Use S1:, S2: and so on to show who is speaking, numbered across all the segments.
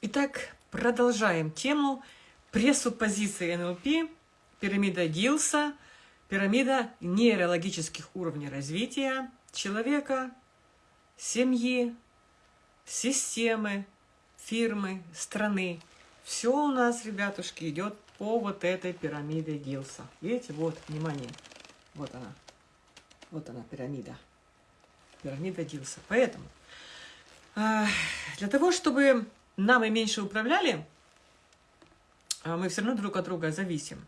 S1: Итак, продолжаем тему пресуппозиции НЛП, пирамида Дилса, пирамида нейрологических уровней развития человека, семьи, системы, фирмы, страны. Все у нас, ребятушки, идет по вот этой пирамиде Дилса. Видите, вот, внимание, вот она, вот она пирамида, пирамида Дилса. Поэтому а, для того, чтобы нами меньше управляли, а мы все равно друг от друга зависим.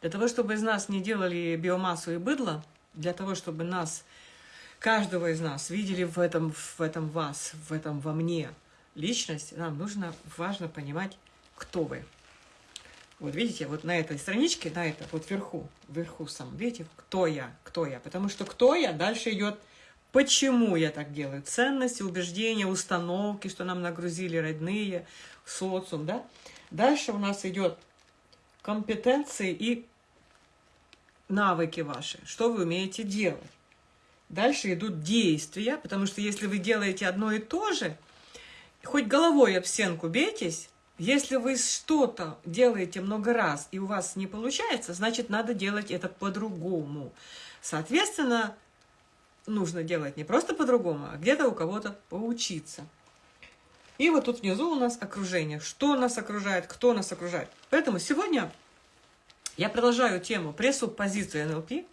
S1: Для того, чтобы из нас не делали биомассу и быдло, для того, чтобы нас, каждого из нас, видели в этом, в этом вас, в этом во мне личность, нам нужно, важно понимать, кто вы. Вот видите, вот на этой страничке, на это, вот вверху, вверху сам, видите, кто я, кто я. Потому что кто я, дальше идет Почему я так делаю? Ценности, убеждения, установки, что нам нагрузили родные, социум, да? Дальше у нас идет компетенции и навыки ваши, что вы умеете делать. Дальше идут действия, потому что если вы делаете одно и то же, хоть головой об стенку бейтесь, если вы что-то делаете много раз и у вас не получается, значит, надо делать это по-другому. Соответственно, нужно делать не просто по-другому, а где-то у кого-то поучиться. И вот тут внизу у нас окружение. Что нас окружает, кто нас окружает. Поэтому сегодня я продолжаю тему пресуппозиции НЛП.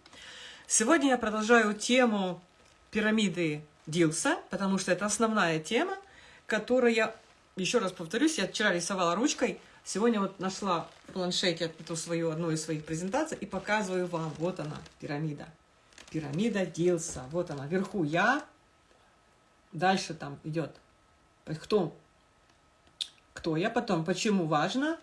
S1: Сегодня я продолжаю тему пирамиды Дилса, потому что это основная тема, которая, еще раз повторюсь, я вчера рисовала ручкой, сегодня вот нашла в планшете эту свою, одну из своих презентаций и показываю вам. Вот она, пирамида пирамида Дилса. Вот она, вверху я, дальше там идет, кто, кто я, потом почему важно,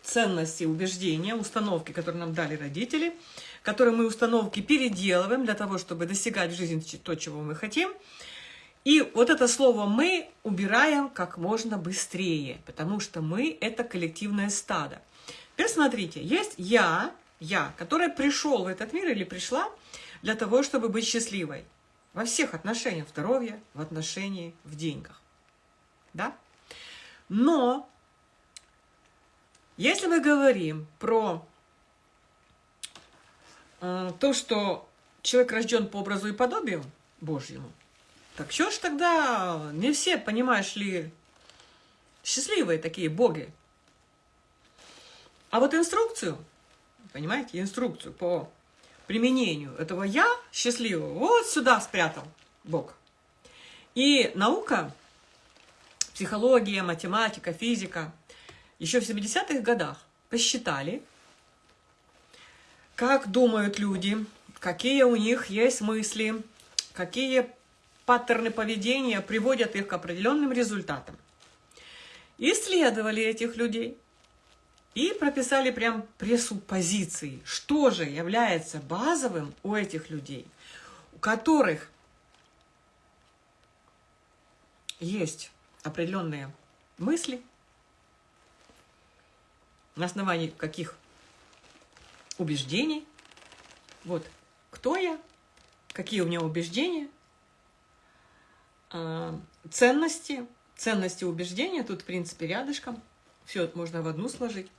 S1: ценности, убеждения, установки, которые нам дали родители, которые мы установки переделываем для того, чтобы достигать в жизни то, чего мы хотим. И вот это слово «мы» убираем как можно быстрее, потому что мы – это коллективное стадо. Теперь смотрите, есть я, я, который пришел в этот мир или пришла – для того, чтобы быть счастливой. Во всех отношениях, в здоровье, в отношении, в деньгах. Да? Но, если мы говорим про э, то, что человек рожден по образу и подобию Божьему, так что ж тогда не все, понимаешь ли, счастливые такие боги. А вот инструкцию, понимаете, инструкцию по применению этого «я» счастливого вот сюда спрятал Бог. И наука, психология, математика, физика еще в 70-х годах посчитали, как думают люди, какие у них есть мысли, какие паттерны поведения приводят их к определенным результатам. Исследовали этих людей и прописали прям пресуппозиции, что же является базовым у этих людей, у которых есть определенные мысли, на основании каких убеждений. Вот, кто я, какие у меня убеждения, а, ценности, ценности убеждения, тут, в принципе, рядышком. Все можно в одну сложить.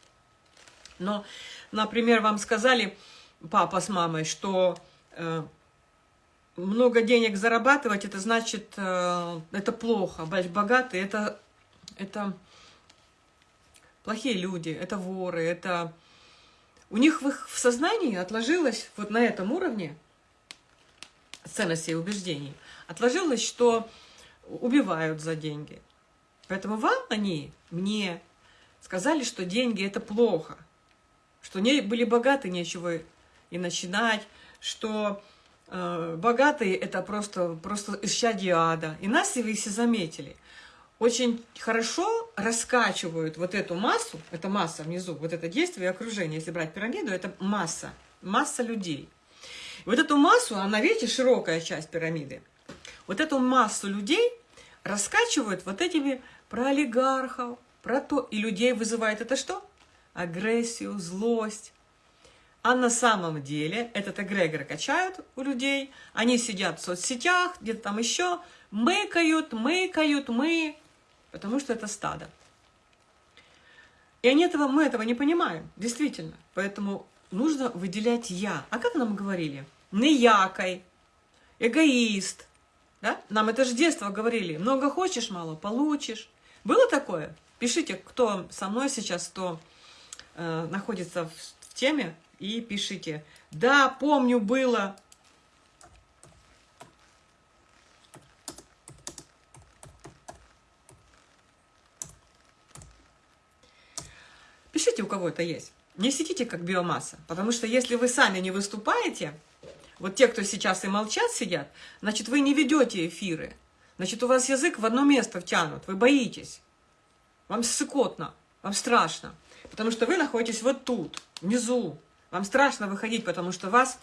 S1: Но, например, вам сказали, папа с мамой, что э, много денег зарабатывать, это значит, э, это плохо, быть богатый, это, это плохие люди, это воры, это... У них в их в сознании отложилось вот на этом уровне ценностей и убеждений, отложилось, что убивают за деньги. Поэтому вам они, мне, сказали, что деньги – это плохо что не были богаты, нечего и начинать, что э, богатые это просто, просто исчадие ада. И нас, вы все заметили, очень хорошо раскачивают вот эту массу, это масса внизу, вот это действие и окружение, если брать пирамиду, это масса, масса людей. Вот эту массу, она, видите, широкая часть пирамиды, вот эту массу людей раскачивают вот этими про олигархов, про то, и людей вызывает это что? Агрессию, злость. А на самом деле этот эгрегор качают у людей, они сидят в соцсетях, где-то там еще, мыкают, мыкают, мы, потому что это стадо. И они этого, мы этого не понимаем, действительно. Поэтому нужно выделять «я». А как нам говорили? Неякой, эгоист. Да? Нам это же детства говорили. Много хочешь, мало получишь. Было такое? Пишите, кто со мной сейчас, кто э, находится в, в теме, и пишите. Да, помню, было. Пишите, у кого это есть. Не сидите как биомасса, потому что если вы сами не выступаете, вот те, кто сейчас и молчат, сидят, значит, вы не ведете эфиры. Значит, у вас язык в одно место втянут, вы боитесь. Вам ссыкотно, вам страшно, потому что вы находитесь вот тут, внизу. Вам страшно выходить, потому что вас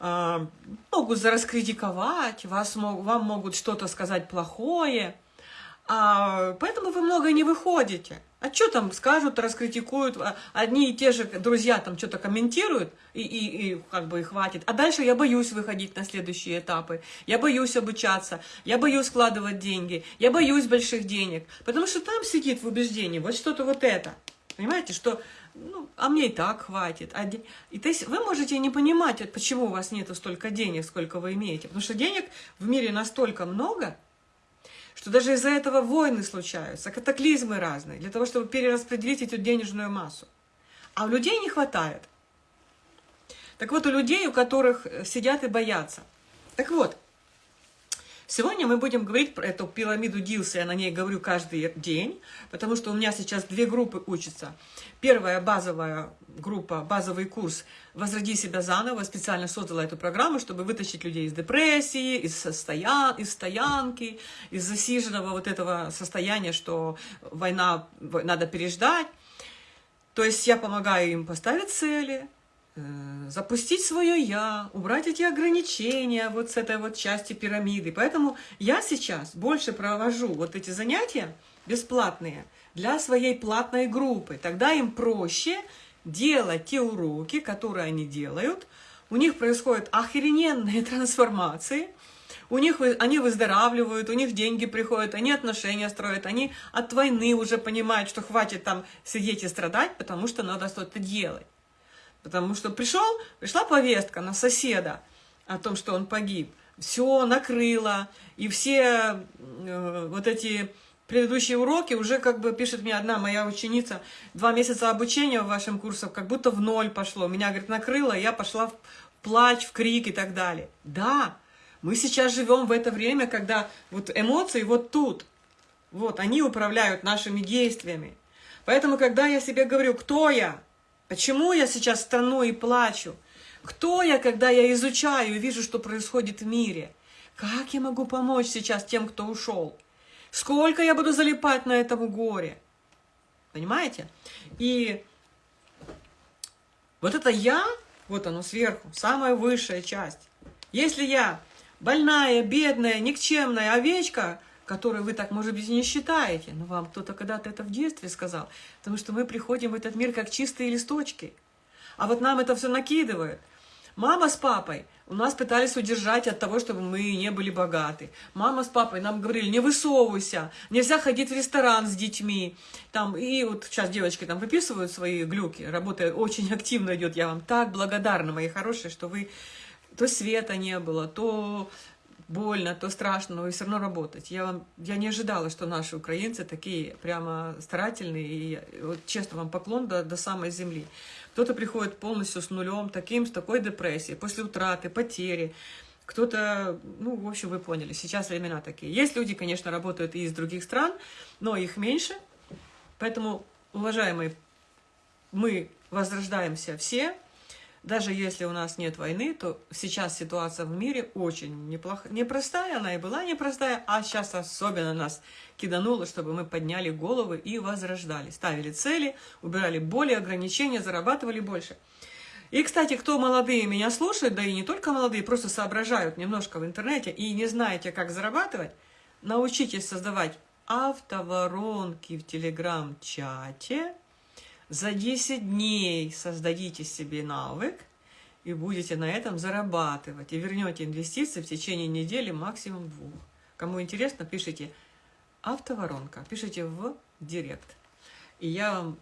S1: э, могут раскритиковать, вас, вам могут что-то сказать плохое, а, поэтому вы много не выходите. А что там скажут, раскритикуют, а, одни и те же друзья там что-то комментируют, и, и, и как бы и хватит. А дальше я боюсь выходить на следующие этапы, я боюсь обучаться, я боюсь складывать деньги, я боюсь больших денег, потому что там сидит в убеждении вот что-то вот это. Понимаете, что, ну, а мне и так хватит. А, и то есть вы можете не понимать, почему у вас нету столько денег, сколько вы имеете. Потому что денег в мире настолько много, что даже из-за этого войны случаются, катаклизмы разные, для того, чтобы перераспределить эту денежную массу. А у людей не хватает. Так вот, у людей, у которых э, сидят и боятся. Так вот, Сегодня мы будем говорить про эту пирамиду Дилса, я на ней говорю каждый день, потому что у меня сейчас две группы учатся. Первая базовая группа, базовый курс «Возроди себя заново». Специально создала эту программу, чтобы вытащить людей из депрессии, из, состоян... из стоянки, из засиженного вот этого состояния, что война надо переждать. То есть я помогаю им поставить цели, запустить свое «я», убрать эти ограничения вот с этой вот части пирамиды. Поэтому я сейчас больше провожу вот эти занятия бесплатные для своей платной группы. Тогда им проще делать те уроки, которые они делают. У них происходят охрененные трансформации, у них они выздоравливают, у них деньги приходят, они отношения строят, они от войны уже понимают, что хватит там сидеть и страдать, потому что надо что-то делать. Потому что пришел, пришла повестка на соседа о том, что он погиб. Все накрыло, и все э, вот эти предыдущие уроки уже как бы пишет мне одна моя ученица, два месяца обучения в вашем курсе как будто в ноль пошло. Меня, говорит, накрыло, я пошла в плач, в крик и так далее. Да, мы сейчас живем в это время, когда вот эмоции вот тут, вот, они управляют нашими действиями. Поэтому, когда я себе говорю, кто я, Почему я сейчас стану и плачу? Кто я, когда я изучаю и вижу, что происходит в мире? Как я могу помочь сейчас тем, кто ушел? Сколько я буду залипать на этом горе? Понимаете? И вот это я, вот оно сверху, самая высшая часть. Если я больная, бедная, никчемная овечка, которые вы так, может быть, не считаете, но вам кто-то когда-то это в детстве сказал, потому что мы приходим в этот мир как чистые листочки, а вот нам это все накидывают. Мама с папой у нас пытались удержать от того, чтобы мы не были богаты. Мама с папой нам говорили, не высовывайся, нельзя ходить в ресторан с детьми. Там, и вот сейчас девочки там выписывают свои глюки, работа очень активно идет. Я вам так благодарна, мои хорошие, что вы то света не было, то больно, то страшно, но вы все равно работать. Я, вам, я не ожидала, что наши украинцы такие прямо старательные, и вот честно вам поклон до, до самой земли. Кто-то приходит полностью с нулем, таким, с такой депрессией, после утраты, потери. Кто-то, ну, в общем, вы поняли, сейчас времена такие. Есть люди, конечно, работают и из других стран, но их меньше. Поэтому, уважаемые, мы возрождаемся все, даже если у нас нет войны, то сейчас ситуация в мире очень неплохая, непростая, она и была непростая, а сейчас особенно нас кидануло, чтобы мы подняли головы и возрождали, ставили цели, убирали боли, ограничения, зарабатывали больше. И, кстати, кто молодые меня слушают, да и не только молодые, просто соображают немножко в интернете и не знаете, как зарабатывать, научитесь создавать автоворонки в телеграм-чате, за 10 дней создадите себе навык и будете на этом зарабатывать. И вернете инвестиции в течение недели, максимум двух. Кому интересно, пишите автоворонка, пишите в директ. И я вам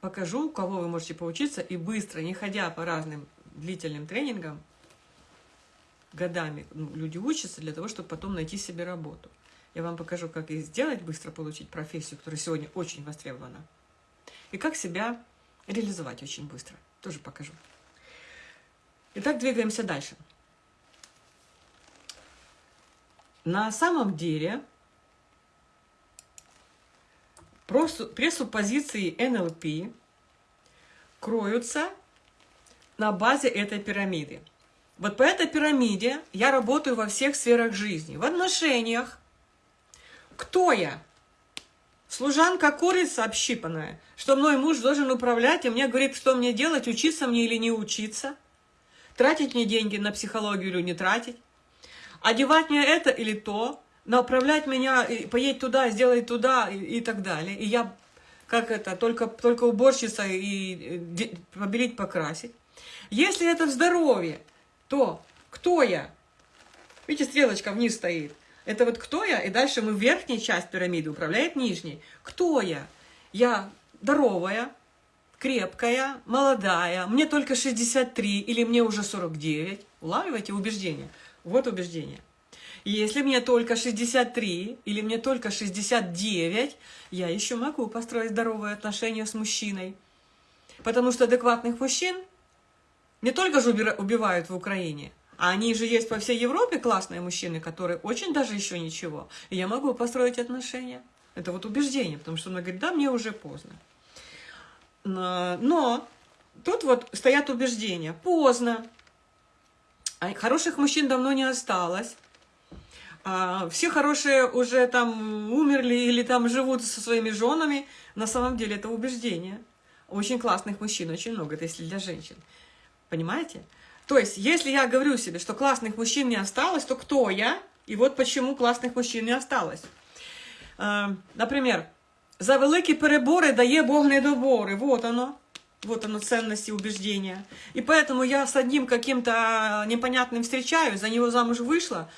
S1: покажу, у кого вы можете поучиться, и быстро, не ходя по разным длительным тренингам, годами ну, люди учатся для того, чтобы потом найти себе работу. Я вам покажу, как и сделать, быстро получить профессию, которая сегодня очень востребована. И как себя реализовать очень быстро. Тоже покажу. Итак, двигаемся дальше. На самом деле, пресуппозиции НЛП кроются на базе этой пирамиды. Вот по этой пирамиде я работаю во всех сферах жизни. В отношениях. Кто я? Служанка курица общипанная, что мной муж должен управлять, и мне говорит, что мне делать, учиться мне или не учиться, тратить мне деньги на психологию или не тратить, одевать мне это или то, направлять меня, поедь туда, сделай туда и, и так далее. И я, как это, только, только уборщица и побелить, покрасить. Если это в здоровье, то кто я? Видите, стрелочка вниз стоит. Это вот кто я? И дальше мы верхней часть пирамиды управляет нижней. Кто я? Я здоровая, крепкая, молодая, мне только 63 или мне уже 49. Улавливаете убеждение? Вот убеждение. Если мне только 63 или мне только 69, я еще могу построить здоровые отношения с мужчиной. Потому что адекватных мужчин не только же убивают в Украине, а они же есть по всей Европе классные мужчины, которые очень даже еще ничего. И я могу построить отношения. Это вот убеждение, потому что он говорит, да, мне уже поздно. Но тут вот стоят убеждения. Поздно. А хороших мужчин давно не осталось. А все хорошие уже там умерли или там живут со своими женами. На самом деле это убеждение. Очень классных мужчин, очень много, это если для женщин. Понимаете? То есть, если я говорю себе, что классных мужчин не осталось, то кто я? И вот почему классных мужчин не осталось. Например, за великі перебори дає Бог недобори. Вот оно. Вот оно, ценности убеждения. И поэтому я с одним каким-то непонятным встречаюсь, за него замуж вышла,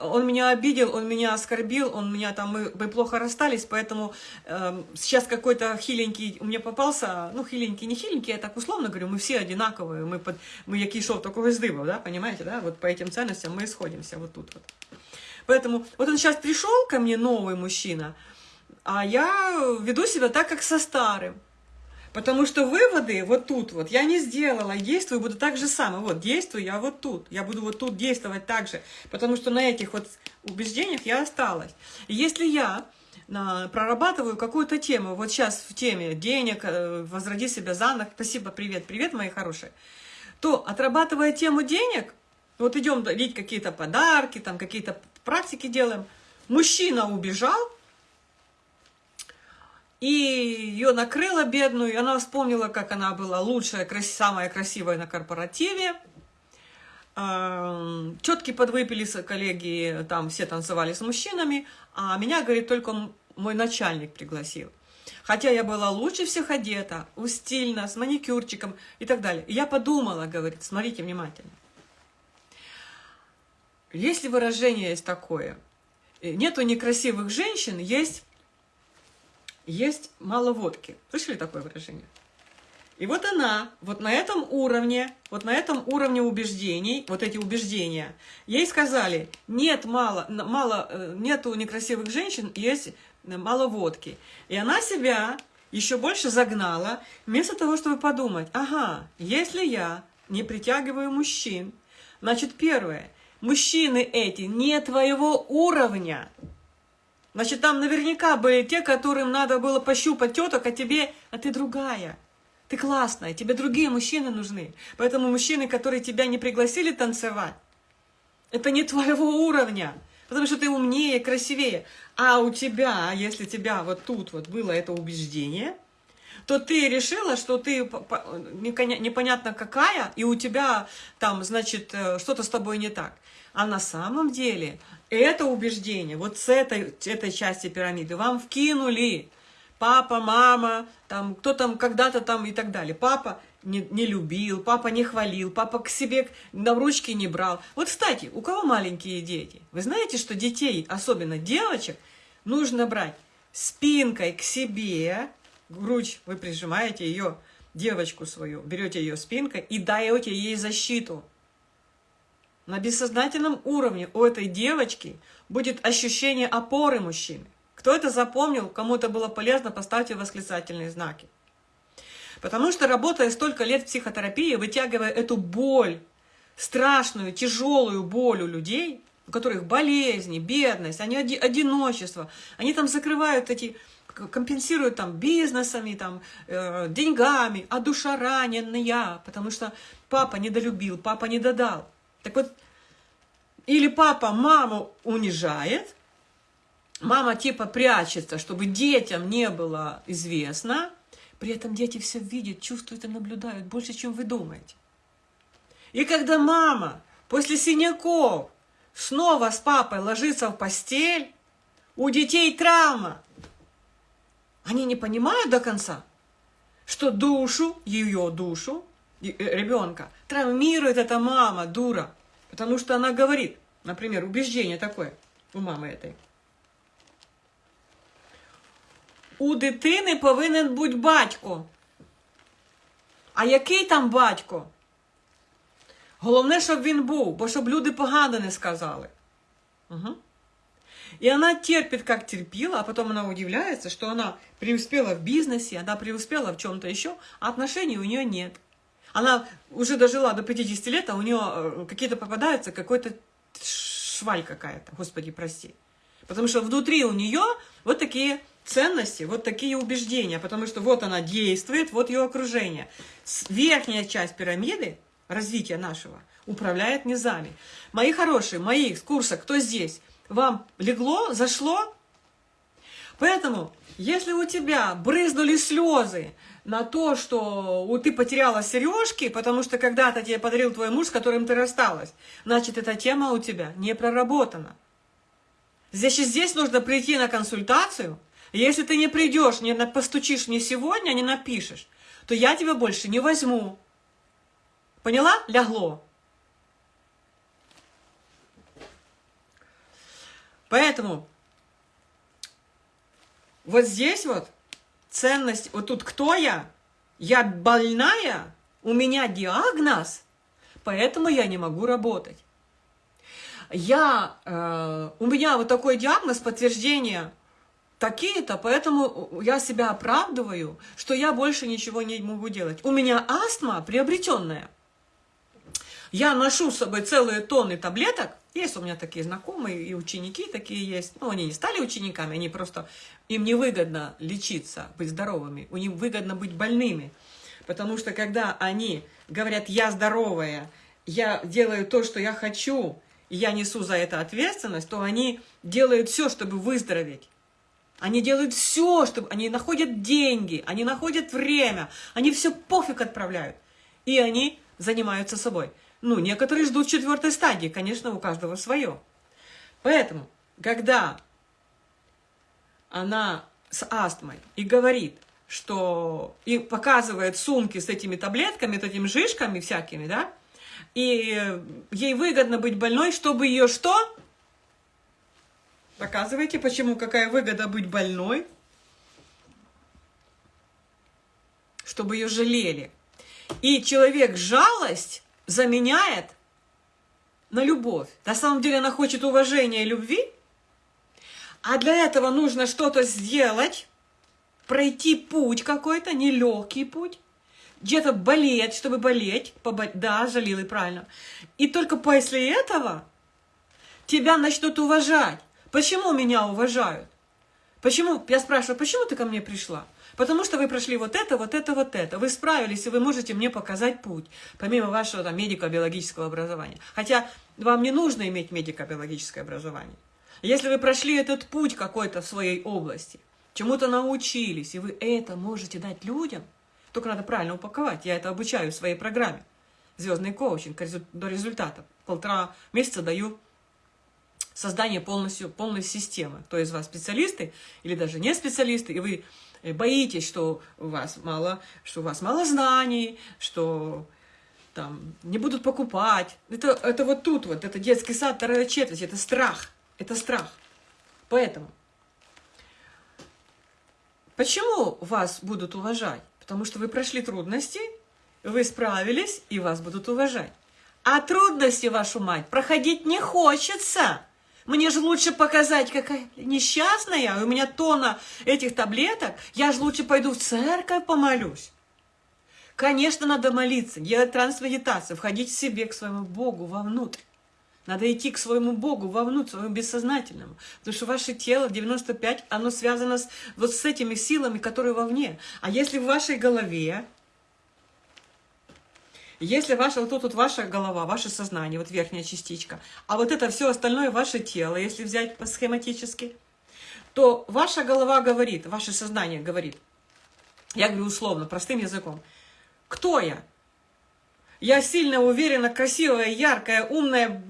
S1: он меня обидел, он меня оскорбил, он меня там, мы, мы плохо расстались, поэтому э, сейчас какой-то хиленький у меня попался, ну, хиленький, не хиленький, я так условно говорю, мы все одинаковые, мы, под, мы який шов, такого из да, понимаете, да, вот по этим ценностям мы сходимся вот тут вот. Поэтому вот он сейчас пришел ко мне, новый мужчина, а я веду себя так, как со старым. Потому что выводы вот тут вот я не сделала, действую, буду так же самое. Вот, действую я вот тут, я буду вот тут действовать так же. Потому что на этих вот убеждениях я осталась. Если я на, прорабатываю какую-то тему, вот сейчас в теме денег, э, возроди себя заново, спасибо, привет, привет, мои хорошие, то отрабатывая тему денег, вот идем дарить какие-то подарки, там какие-то практики делаем, мужчина убежал, и ее накрыло бедную, и она вспомнила, как она была лучшая, крас... самая красивая на корпоративе. Четки подвыпили коллеги, там все танцевали с мужчинами, а меня, говорит, только мой начальник пригласил. Хотя я была лучше всех одета, стильно, с маникюрчиком и так далее. И я подумала, говорит, смотрите внимательно. Если выражение есть такое, э, нету некрасивых женщин, есть есть мало водки. Слышали такое выражение? И вот она, вот на этом уровне, вот на этом уровне убеждений, вот эти убеждения, ей сказали, нет мало, мало, э, нету некрасивых женщин, есть мало водки. И она себя еще больше загнала, вместо того, чтобы подумать, ага, если я не притягиваю мужчин, значит, первое, мужчины эти не твоего уровня, Значит, там наверняка были те, которым надо было пощупать теток, а тебе, а ты другая. Ты классная, тебе другие мужчины нужны. Поэтому мужчины, которые тебя не пригласили танцевать, это не твоего уровня. Потому что ты умнее, красивее. А у тебя, если тебя вот тут вот было это убеждение, то ты решила, что ты непонятно какая, и у тебя там, значит, э, что-то с тобой не так. А на самом деле это убеждение, вот с этой, этой части пирамиды вам вкинули папа, мама, там, кто там когда-то там и так далее. Папа не, не любил, папа не хвалил, папа к себе на ручки не брал. Вот, кстати, у кого маленькие дети? Вы знаете, что детей, особенно девочек, нужно брать спинкой к себе, грудь, вы прижимаете ее, девочку свою, берете ее спинкой и даете ей защиту. На бессознательном уровне у этой девочки будет ощущение опоры мужчины. Кто это запомнил, кому это было полезно, поставьте восклицательные знаки. Потому что работая столько лет в психотерапии, вытягивая эту боль, страшную, тяжелую боль у людей, у которых болезни, бедность, они одиночество, они там закрывают эти, компенсируют там бизнесами, там, э, деньгами, а душа раненная, потому что папа недолюбил, папа не додал. Так вот, или папа маму унижает, мама типа прячется, чтобы детям не было известно, при этом дети все видят, чувствуют и наблюдают больше, чем вы думаете. И когда мама после синяков снова с папой ложится в постель, у детей травма. Они не понимают до конца, что душу, ее душу, э, ребенка, травмирует эта мама, дура. Потому что она говорит, например, убеждение такое у мамы этой. У дитини повинен бути батько. А який там батько? Головне, щоб він був, бо щоб люди погано не сказали. Угу. И она терпит, как терпила, а потом она удивляется, что она преуспела в бизнесе, она преуспела в чем-то еще, а отношений у нее нет. Она уже дожила до 50 лет, а у нее э, какие-то попадаются, какой-то шваль какая-то, господи, прости. Потому что внутри у нее вот такие ценности, вот такие убеждения, потому что вот она действует, вот ее окружение. Верхняя часть пирамиды развития нашего управляет низами. Мои хорошие, мои с курса, кто здесь? Вам легло, зашло? Поэтому, если у тебя брызнули слезы на то, что ты потеряла сережки, потому что когда-то тебе подарил твой муж, с которым ты рассталась, значит, эта тема у тебя не проработана. Здесь, здесь нужно прийти на консультацию. Если ты не придешь, не постучишь мне сегодня, не напишешь, то я тебя больше не возьму. Поняла? Лягло. Поэтому вот здесь вот ценность, вот тут кто я? Я больная, у меня диагноз, поэтому я не могу работать. Я, э, у меня вот такой диагноз, подтверждение такие-то, поэтому я себя оправдываю, что я больше ничего не могу делать. У меня астма приобретенная. Я ношу с собой целые тонны таблеток, есть у меня такие знакомые и ученики такие есть. Ну, они не стали учениками, они просто... Им невыгодно лечиться, быть здоровыми. У них выгодно быть больными. Потому что когда они говорят «я здоровая», «я делаю то, что я хочу», и я несу за это ответственность, то они делают все, чтобы выздороветь. Они делают все, чтобы... Они находят деньги, они находят время, они все пофиг отправляют. И они занимаются собой. Ну, некоторые ждут четвертой стадии, конечно, у каждого свое. Поэтому, когда она с астмой и говорит, что и показывает сумки с этими таблетками, с этими жишками всякими, да, и ей выгодно быть больной, чтобы ее что? Показывайте, почему, какая выгода быть больной, чтобы ее жалели. И человек жалость заменяет на любовь. На самом деле она хочет уважения и любви, а для этого нужно что-то сделать, пройти путь какой-то, нелегкий путь, где-то болеть, чтобы болеть, побо... да, жалил и правильно. И только после этого тебя начнут уважать. Почему меня уважают? Почему, я спрашиваю, почему ты ко мне пришла? Потому что вы прошли вот это, вот это, вот это. Вы справились, и вы можете мне показать путь, помимо вашего там медико-биологического образования. Хотя вам не нужно иметь медико-биологическое образование. Если вы прошли этот путь какой-то в своей области, чему-то научились, и вы это можете дать людям, только надо правильно упаковать. Я это обучаю в своей программе. Звездный коучинг до результата. Полтора месяца даю создание полностью, полной системы. То есть вас специалисты или даже не специалисты, и вы боитесь, что у вас мало, что у вас мало знаний, что там не будут покупать. Это, это вот тут вот, это детский сад, вторая четверть, это страх, это страх. Поэтому Почему вас будут уважать? Потому что вы прошли трудности, вы справились, и вас будут уважать. А трудности, вашу мать, проходить не хочется. Мне же лучше показать, какая несчастная, у меня тона этих таблеток, я же лучше пойду в церковь помолюсь. Конечно, надо молиться, делать трансмедитацию, входить в себе к своему Богу вовнутрь. Надо идти к своему Богу вовнутрь, своему бессознательному. Потому что ваше тело 95, оно связано с, вот с этими силами, которые вовне. А если в вашей голове, если ваша, вот тут вот ваша голова, ваше сознание, вот верхняя частичка, а вот это все остальное ваше тело, если взять схематически, то ваша голова говорит, ваше сознание говорит, я говорю условно, простым языком, кто я? Я сильно уверена, красивая, яркая, умная,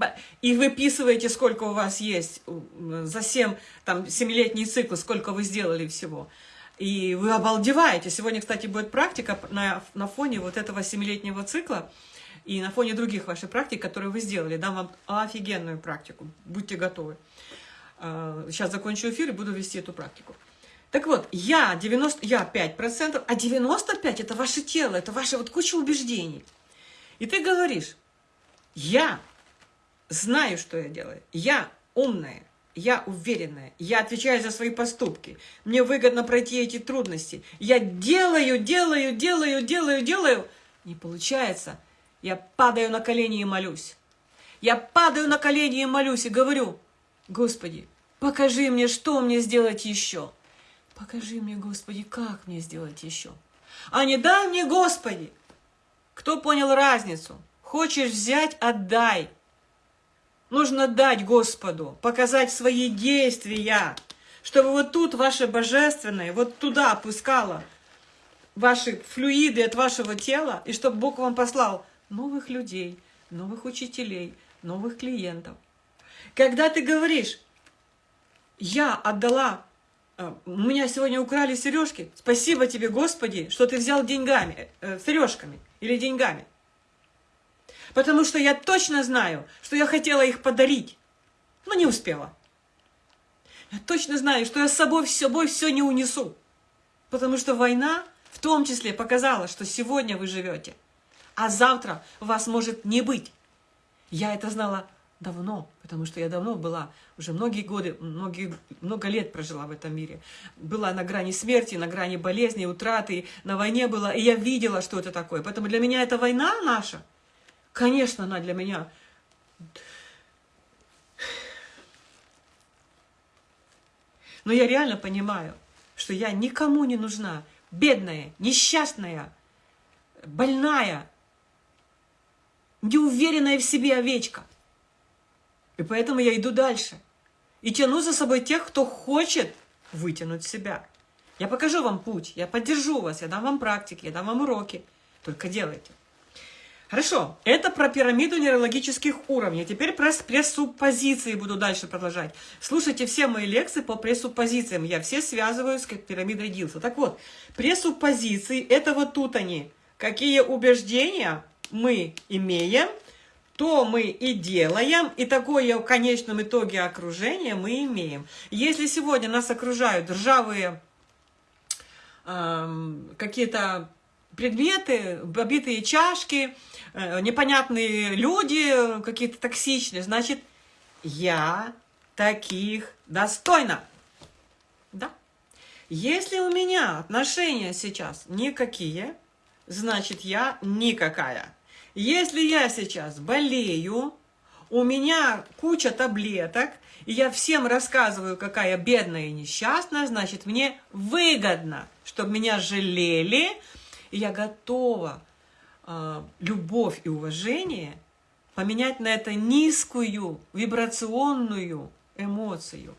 S1: и выписываете, сколько у вас есть за 7, там, 7-летний цикл, сколько вы сделали всего. И вы обалдеваете. Сегодня, кстати, будет практика на, на фоне вот этого 7-летнего цикла и на фоне других ваших практик, которые вы сделали. Дам вам офигенную практику. Будьте готовы. Сейчас а, закончу эфир и буду вести эту практику. Так вот, я, 90, я 5%, а 95% это ваше тело, это ваша вот куча убеждений. И ты говоришь, я знаю, что я делаю, я умная, я уверенная, я отвечаю за свои поступки, мне выгодно пройти эти трудности, я делаю, делаю, делаю, делаю, делаю, не получается, я падаю на колени и молюсь. Я падаю на колени и молюсь и говорю, Господи, покажи мне, что мне сделать еще. Покажи мне, Господи, как мне сделать еще. А не дай мне, Господи, кто понял разницу? Хочешь взять – отдай. Нужно дать Господу, показать свои действия, чтобы вот тут ваше божественное, вот туда опускало ваши флюиды от вашего тела, и чтобы Бог вам послал новых людей, новых учителей, новых клиентов. Когда ты говоришь, я отдала, э, у меня сегодня украли сережки, спасибо тебе, Господи, что ты взял деньгами, э, сережками или деньгами. Потому что я точно знаю, что я хотела их подарить, но не успела. Я точно знаю, что я с собой, с собой все не унесу. Потому что война в том числе показала, что сегодня вы живете, а завтра вас может не быть. Я это знала давно, потому что я давно была, уже многие годы, многие, много лет прожила в этом мире. Была на грани смерти, на грани болезни, утраты, на войне была, и я видела, что это такое. Поэтому для меня это война наша. Конечно, она для меня... Но я реально понимаю, что я никому не нужна. Бедная, несчастная, больная, неуверенная в себе овечка – и поэтому я иду дальше. И тяну за собой тех, кто хочет вытянуть себя. Я покажу вам путь, я поддержу вас, я дам вам практики, я дам вам уроки. Только делайте. Хорошо, это про пирамиду нейрологических уровней. Теперь про пресуппозиции буду дальше продолжать. Слушайте все мои лекции по пресуппозициям. Я все связываю с пирамидой Дилса. Так вот, пресуппозиции, это вот тут они. Какие убеждения мы имеем – то мы и делаем, и такое в конечном итоге окружение мы имеем. Если сегодня нас окружают ржавые э, какие-то предметы, побитые чашки, э, непонятные люди, какие-то токсичные, значит, я таких достойна. Да. Если у меня отношения сейчас никакие, значит, я никакая. Если я сейчас болею, у меня куча таблеток, и я всем рассказываю, какая бедная и несчастная, значит, мне выгодно, чтобы меня жалели, и я готова э, любовь и уважение поменять на это низкую вибрационную эмоцию.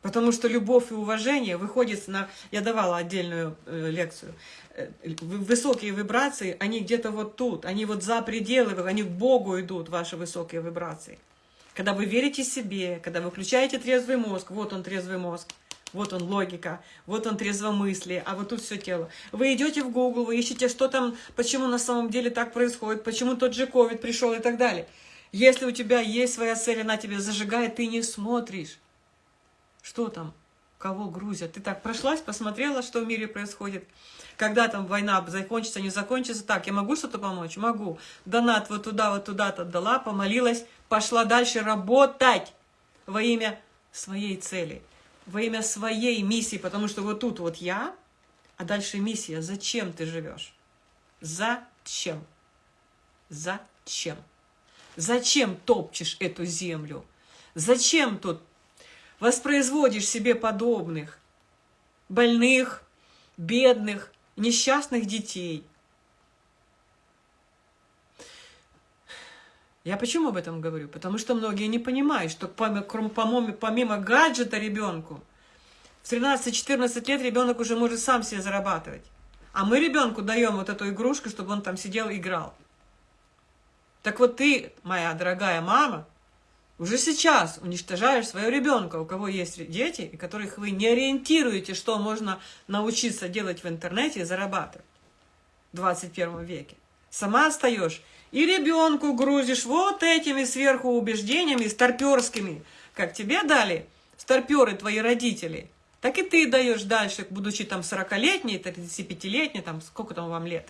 S1: Потому что любовь и уважение выходит на... Я давала отдельную э, лекцию. Э, высокие вибрации, они где-то вот тут. Они вот за пределы, они к Богу идут, ваши высокие вибрации. Когда вы верите себе, когда вы включаете трезвый мозг, вот он трезвый мозг, вот он логика, вот он трезвомыслие, а вот тут все тело. Вы идете в Google, вы ищете, что там, почему на самом деле так происходит, почему тот же ковид пришел и так далее. Если у тебя есть своя цель, она тебя зажигает, ты не смотришь. Что там? Кого грузят? Ты так прошлась, посмотрела, что в мире происходит? Когда там война закончится, не закончится? Так, я могу что-то помочь? Могу. Донат вот туда, вот туда-то дала, помолилась, пошла дальше работать во имя своей цели, во имя своей миссии, потому что вот тут вот я, а дальше миссия. Зачем ты живешь? Зачем? Зачем? Зачем топчешь эту землю? Зачем тут воспроизводишь себе подобных, больных, бедных, несчастных детей? Я почему об этом говорю? Потому что многие не понимают, что помимо, помимо гаджета ребенку, в 13-14 лет ребенок уже может сам себе зарабатывать. А мы ребенку даем вот эту игрушку, чтобы он там сидел и играл. Так вот ты, моя дорогая мама, уже сейчас уничтожаешь своего ребенка, у кого есть дети, и которых вы не ориентируете, что можно научиться делать в интернете и зарабатывать в 21 веке. Сама остаешь и ребенку грузишь вот этими сверху убеждениями старперскими, как тебе дали старперы твои родители, так и ты даешь дальше, будучи там 40-летней, 35-летней, там сколько там вам лет.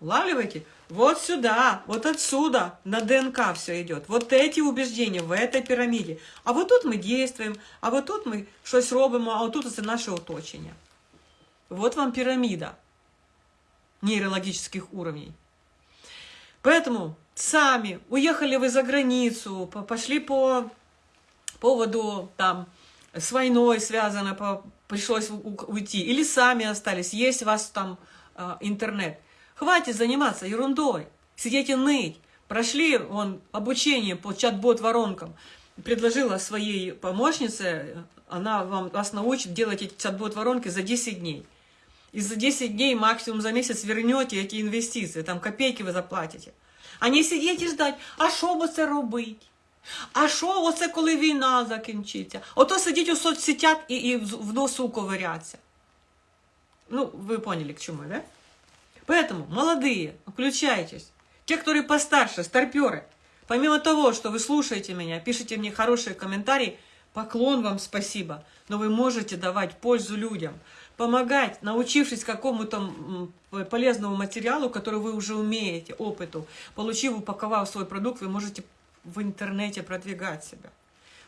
S1: Улавливаете? Вот сюда, вот отсюда на ДНК все идет. Вот эти убеждения в этой пирамиде. А вот тут мы действуем, а вот тут мы щось робимо, а вот тут это наше оточення. Вот вам пирамида нейрологических уровней. Поэтому сами уехали вы за границу, пошли по поводу там с войной связано, по, пришлось уйти, или сами остались, есть у вас там э, интернет – Хватит заниматься ерундой, сидеть и ныть. Прошли он обучение по чат-бот-воронкам. Предложила своей помощнице, она вам, вас научит делать эти чат-бот-воронки за 10 дней И за 10 дней, максимум за месяц вернете эти инвестиции, там копейки вы заплатите. А не сидіть і ждать, а що б це робить? А що оце, коли війна закінчиться? Ото сидіть у соцсетях і, і в носу ковиряться. Ну, ви поняли, к чому, да? Поэтому, молодые, включайтесь. Те, которые постарше, старперы, помимо того, что вы слушаете меня, пишите мне хорошие комментарии, поклон вам спасибо, но вы можете давать пользу людям, помогать, научившись какому-то полезному материалу, который вы уже умеете, опыту, получив, упаковав свой продукт, вы можете в интернете продвигать себя,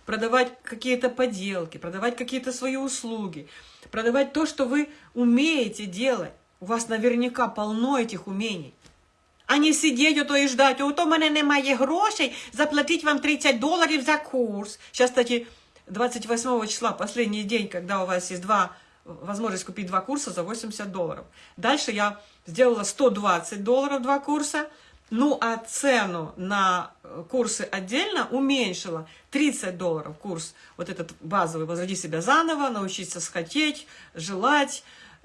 S1: продавать какие-то поделки, продавать какие-то свои услуги, продавать то, что вы умеете делать. У вас наверняка полно этих умений. А не сидеть ото і ждать, ото в мене немає грошей, заплатить вам 30 долларов за курс. Сейчас, кстати, 28 числа, последний день, когда у вас есть два, возможность купить два курса за 80 долларов. Дальше я сделала 120 долларов два курса, ну а цену на курсы отдельно уменьшила. 30 долларов курс, вот этот базовый, возроди себя заново, научиться схотеть, желать,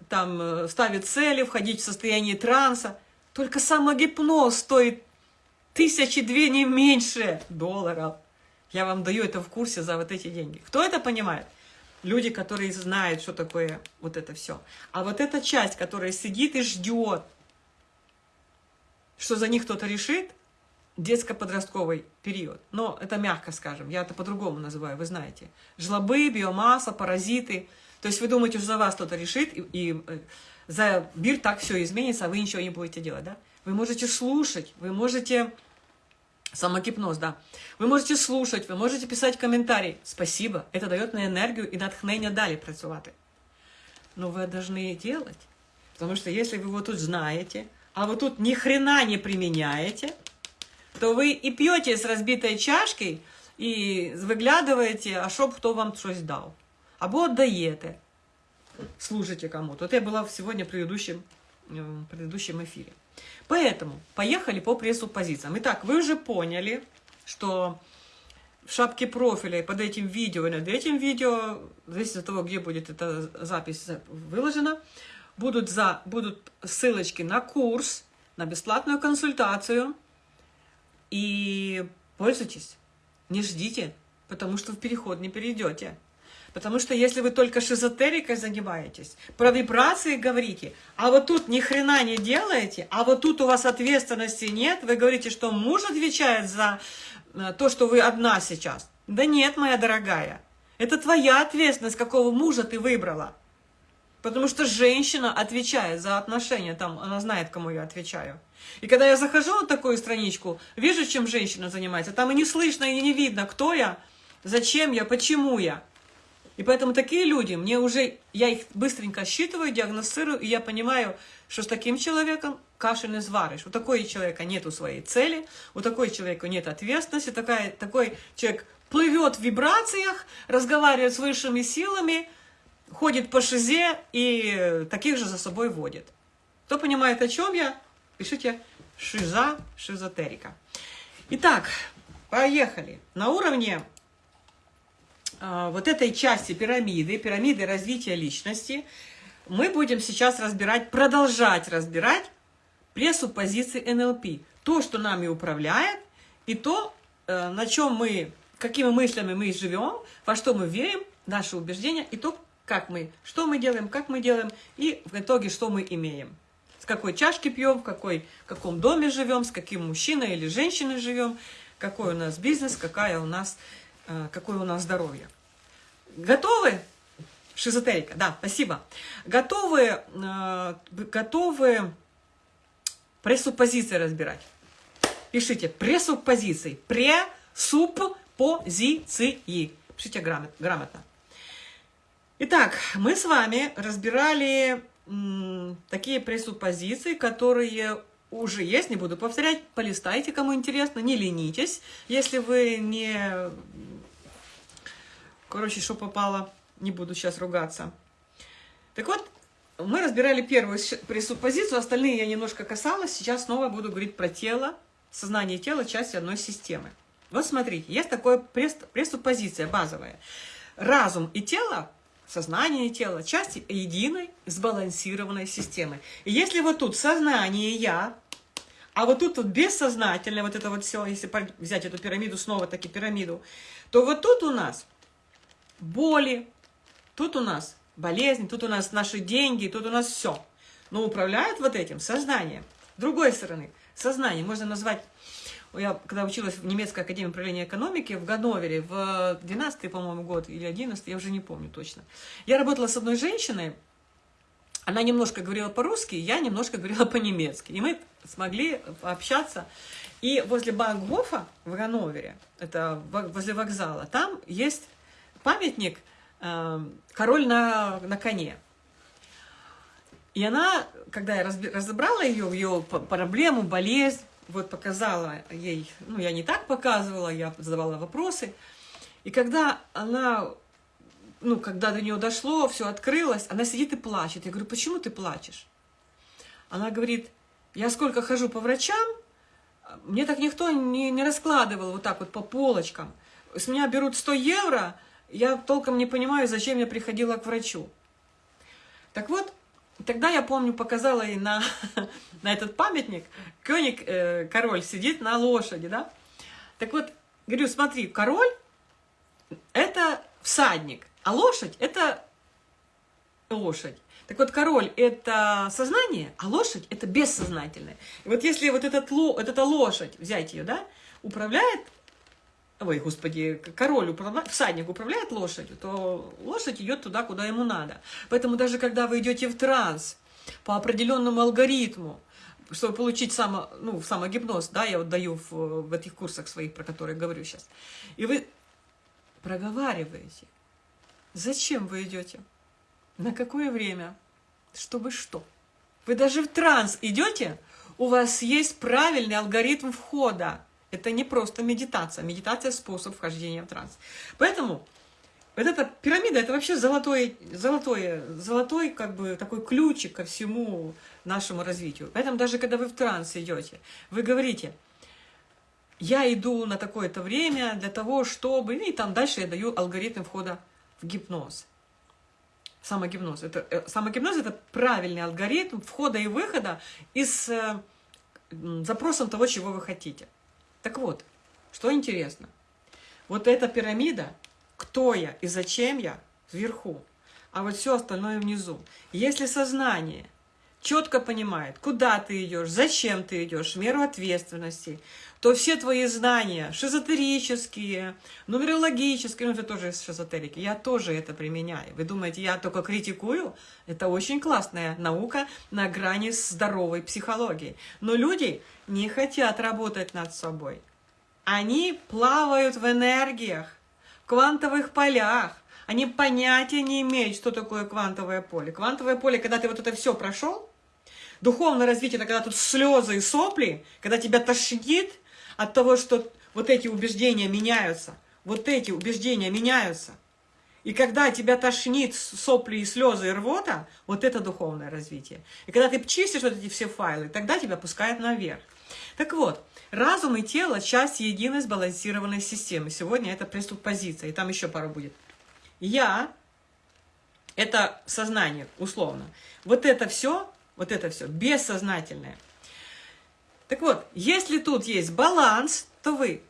S1: там, э, ставить цели, входить в состояние транса. Только самогипноз стоит тысячи две, не меньше долларов. Я вам даю это в курсе за вот эти деньги. Кто это понимает? Люди, которые знают, что такое вот это все. А вот эта часть, которая сидит и ждет, что за них кто-то решит, детско-подростковый период. Но это мягко скажем, я это по-другому называю, вы знаете. Жлобы, биомасса, паразиты – то есть вы думаете, что за вас кто-то решит, и, и э, за мир так все изменится, а вы ничего не будете делать, да? Вы можете слушать, вы можете... Самогипноз, да. Вы можете слушать, вы можете писать комментарии. Спасибо, это дает мне энергию и натхнення далі працювати. Но вы должны делать. Потому что если вы вот тут знаете, а вы тут ни хрена не применяете, то вы и пьете с разбитой чашкой, и выглядываете, а чтоб кто вам что-то дал або віддаєте, служите кому-то. Вот я была сегодня в предыдущем, в предыдущем эфире. Поэтому поехали по пресс-позициям. Итак, вы уже поняли, что в шапке профиля под этим видео и над этим видео, зависит от того, где будет эта запись выложена, будут, за, будут ссылочки на курс, на бесплатную консультацию. И пользуйтесь, не ждите, потому что в переход не перейдете. Потому что если вы только шизотерикой занимаетесь, про вибрации говорите, а вот тут ни хрена не делаете, а вот тут у вас ответственности нет, вы говорите, что муж отвечает за э, то, что вы одна сейчас. Да нет, моя дорогая. Это твоя ответственность, какого мужа ты выбрала. Потому что женщина отвечает за отношения, там она знает, кому я отвечаю. И когда я захожу на такую страничку, вижу, чем женщина занимается, там и не слышно, и не видно, кто я, зачем я, почему я. И поэтому такие люди, мне уже, я их быстренько считываю, диагностирую, и я понимаю, что с таким человеком каши не сваришь. У такого человека нет своей цели, у такого человека нет ответственности, такая, такой человек плывет в вибрациях, разговаривает с высшими силами, ходит по шизе и таких же за собой водит. Кто понимает, о чем я, пишите шиза, шизотерика. Итак, поехали. На уровне вот этой части пирамиды, пирамиды развития личности, мы будем сейчас разбирать, продолжать разбирать пресуппозиции НЛП. То, что нами управляет, и то, э, на чем мы, какими мыслями мы живем, во что мы верим, наши убеждения, и то, как мы, что мы делаем, как мы делаем, и в итоге, что мы имеем. С какой чашки пьем, в какой, в каком доме живем, с каким мужчиной или женщиной живем, какой у нас бизнес, какая у нас какое у нас здоровье. Готовы? Шизотерика, да, спасибо. Готовы, э, готовы пресуппозиции разбирать? Пишите пресуппозиции. Пресуппозиции. Пишите грамотно. Итак, мы с вами разбирали такие пресуппозиции, которые уже есть, не буду повторять, полистайте, кому интересно, не ленитесь, если вы не Короче, что попало, не буду сейчас ругаться. Так вот, мы разбирали первую пресуппозицию, остальные я немножко касалась. Сейчас снова буду говорить про тело, сознание тела, часть одной системы. Вот смотрите, есть такая пресуппозиция базовая. Разум и тело, сознание и тело, части единой сбалансированной системы. И если вот тут сознание «я», а вот тут вот бессознательное, вот это вот все, если взять эту пирамиду, снова таки пирамиду, то вот тут у нас боли, тут у нас болезни, тут у нас наши деньги, тут у нас все. Но управляет вот этим сознанием. С другой стороны, сознание можно назвать... Я когда училась в немецкой академии управления экономики в Ганновере в 12 по-моему, год или 11 я уже не помню точно. Я работала с одной женщиной, она немножко говорила по-русски, я немножко говорила по-немецки. И мы смогли общаться. И возле Бангофа в Ганновере, это возле вокзала, там есть памятник э, «Король на, на коне». И она, когда я разобрала ее, ее проблему, болезнь, вот показала ей, ну, я не так показывала, я задавала вопросы. И когда она, ну, когда до нее дошло, все открылось, она сидит и плачет. Я говорю, почему ты плачешь? Она говорит, я сколько хожу по врачам, мне так никто не, не раскладывал вот так вот по полочкам. С меня берут 100 евро, я толком не понимаю, зачем я приходила к врачу. Так вот, тогда я помню, показала ей на, на этот памятник, Кёник, э, король, сидит на лошади, да? Так вот, говорю, смотри, король – это всадник, а лошадь – это лошадь. Так вот, король – это сознание, а лошадь – это бессознательное. И вот если вот, этот, вот эта лошадь, взять ее, да, управляет ой, господи, король, управляет, всадник управляет лошадью, то лошадь идет туда, куда ему надо. Поэтому даже когда вы идете в транс по определенному алгоритму, чтобы получить само, ну, самогипноз, да, я вот даю в, в этих курсах своих, про которые говорю сейчас, и вы проговариваете, зачем вы идете, на какое время, чтобы что. Вы даже в транс идете, у вас есть правильный алгоритм входа, это не просто медитация. Медитация – способ вхождения в транс. Поэтому вот эта пирамида – это вообще золотой, золотой, золотой как бы такой ключик ко всему нашему развитию. Поэтому даже когда вы в транс идете, вы говорите, я иду на такое-то время для того, чтобы... И там дальше я даю алгоритм входа в гипноз. Самогипноз. Это, э, самогипноз – это правильный алгоритм входа и выхода из э, запросом того, чего вы хотите. Так вот, что интересно. Вот эта пирамида, кто я и зачем я, вверху, а вот все остальное внизу. Если сознание четко понимает, куда ты идешь, зачем ты идешь, меру ответственности, то все твои знания, шизотерические, нумерологические, ну это тоже из шизотерики, я тоже это применяю. Вы думаете, я только критикую? Это очень классная наука на грани здоровой психологии. Но люди не хотят работать над собой. Они плавают в энергиях, в квантовых полях, они понятия не имеют, что такое квантовое поле. Квантовое поле, когда ты вот это все прошел, духовное развитие, когда тут слезы и сопли, когда тебя тошнит от того, что вот эти убеждения меняются, вот эти убеждения меняются. И когда тебя тошнит сопли и слезы и рвота, вот это духовное развитие. И когда ты чистишь вот эти все файлы, тогда тебя пускают наверх. Так вот, разум и тело – часть единой сбалансированной системы. Сегодня это преступпозиция, и там еще пару будет. Я – это сознание, условно. Вот это все, вот это все бессознательное. Так вот, если тут есть баланс, то вы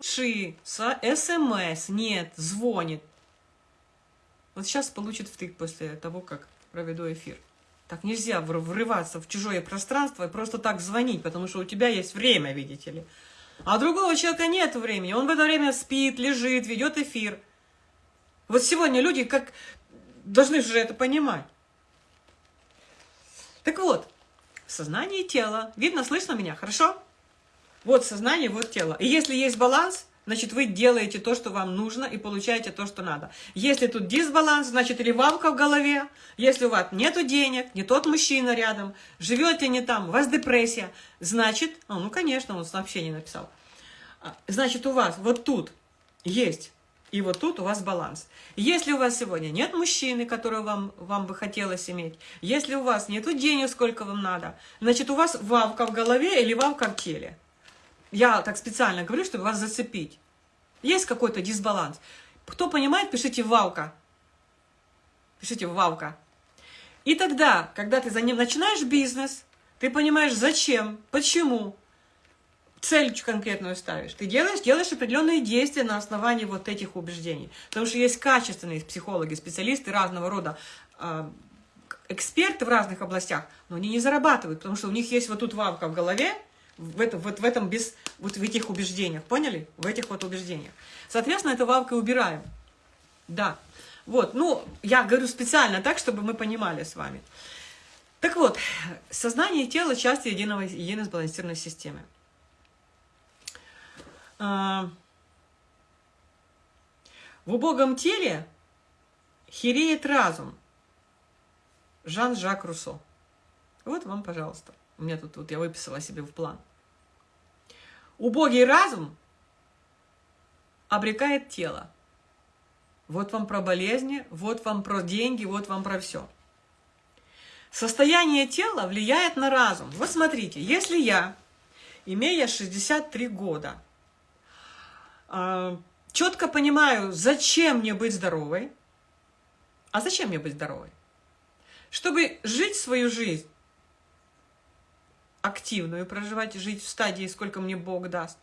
S1: Ши, СМС, нет, звонит. Вот сейчас получит втык после того, как проведу эфир. Так нельзя врываться в чужое пространство и просто так звонить, потому что у тебя есть время, видите ли. А другого человека нет времени. Он в это время спит, лежит, ведет эфир. Вот сегодня люди как должны же это понимать. Так вот, сознание и тело. Видно, слышно меня? Хорошо? Вот сознание, вот тело. И если есть баланс, значит, вы делаете то, что вам нужно, и получаете то, что надо. Если тут дисбаланс, значит, или вамка в голове, если у вас нету денег, не тот мужчина рядом, живете не там, у вас депрессия, значит, ну, ну конечно, он сообщение написал, а, значит, у вас вот тут есть и вот тут у вас баланс. Если у вас сегодня нет мужчины, которого вам, вам бы хотелось иметь, если у вас нету денег, сколько вам надо, значит, у вас вавка в голове или вавка в теле. Я так специально говорю, чтобы вас зацепить. Есть какой-то дисбаланс. Кто понимает, пишите «валка». Пишите «валка». И тогда, когда ты за ним начинаешь бизнес, ты понимаешь, зачем, почему, цель конкретную ставишь. Ты делаешь, делаешь определенные действия на основании вот этих убеждений. Потому что есть качественные психологи, специалисты разного рода, э, эксперты в разных областях, но они не зарабатывают, потому что у них есть вот тут вавка в голове, в этом, вот в этом без, вот в этих убеждениях, поняли? В этих вот убеждениях. Соответственно, это валкой убираем. Да. Вот, ну, я говорю специально так, чтобы мы понимали с вами. Так вот, сознание и тело – часть единого, единой сбалансированной системы. А, в убогом теле хереет разум. Жан-Жак Руссо. Вот вам, пожалуйста. У меня тут вот я выписала себе в план. Убогий разум обрекает тело. Вот вам про болезни, вот вам про деньги, вот вам про все. Состояние тела влияет на разум. Вот смотрите, если я, имея 63 года, а, четко понимаю, зачем мне быть здоровой, а зачем мне быть здоровой? Чтобы жить свою жизнь активную проживать, жить в стадии, сколько мне Бог даст.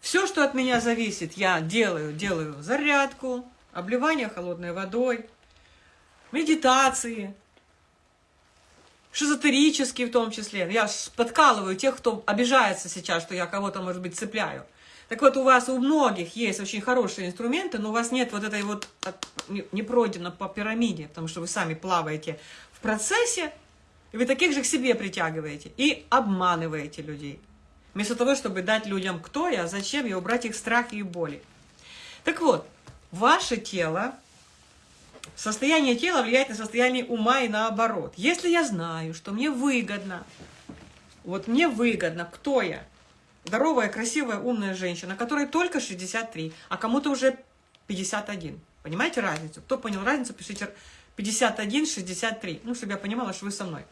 S1: Все, что от меня зависит, я делаю. Делаю зарядку, обливание холодной водой, медитации, шизотерические в том числе. Я подкалываю тех, кто обижается сейчас, что я кого-то, может быть, цепляю. Так вот, у вас у многих есть очень хорошие инструменты, но у вас нет вот этой вот, не пройдено по пирамиде, потому что вы сами плаваете в процессе, и вы таких же к себе притягиваете и обманываете людей. Вместо того, чтобы дать людям кто я, зачем я, убрать их страхи и боли. Так вот, ваше тело, состояние тела влияет на состояние ума и наоборот. Если я знаю, что мне выгодно, вот мне выгодно, кто я? Здоровая, красивая, умная женщина, которой только 63, а кому-то уже 51. Понимаете разницу? Кто понял разницу, пишите 51, 63. Ну, чтобы я понимала, что вы со мной.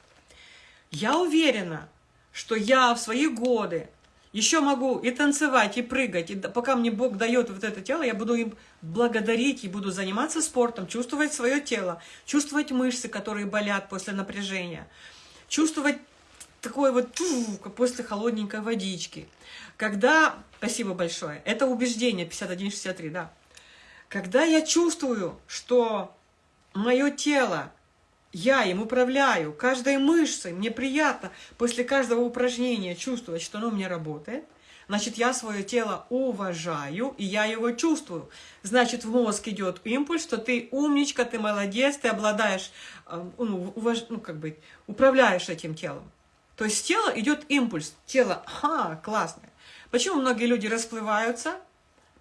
S1: Я уверена, что я в свои годы еще могу и танцевать, и прыгать, и пока мне Бог дает вот это тело, я буду им благодарить, и буду заниматься спортом, чувствовать свое тело, чувствовать мышцы, которые болят после напряжения, чувствовать такое вот после холодненькой водички. Когда, спасибо большое, это убеждение 5163, да. Когда я чувствую, что мое тело я им управляю, каждой мышцей, мне приятно после каждого упражнения чувствовать, что оно у меня работает. Значит, я свое тело уважаю, и я его чувствую. Значит, в мозг идет импульс, что ты умничка, ты молодец, ты обладаешь, э, ну, уваж... ну как бы, управляешь этим телом. То есть тело идет импульс. Тело, ага, классное. Почему многие люди расплываются?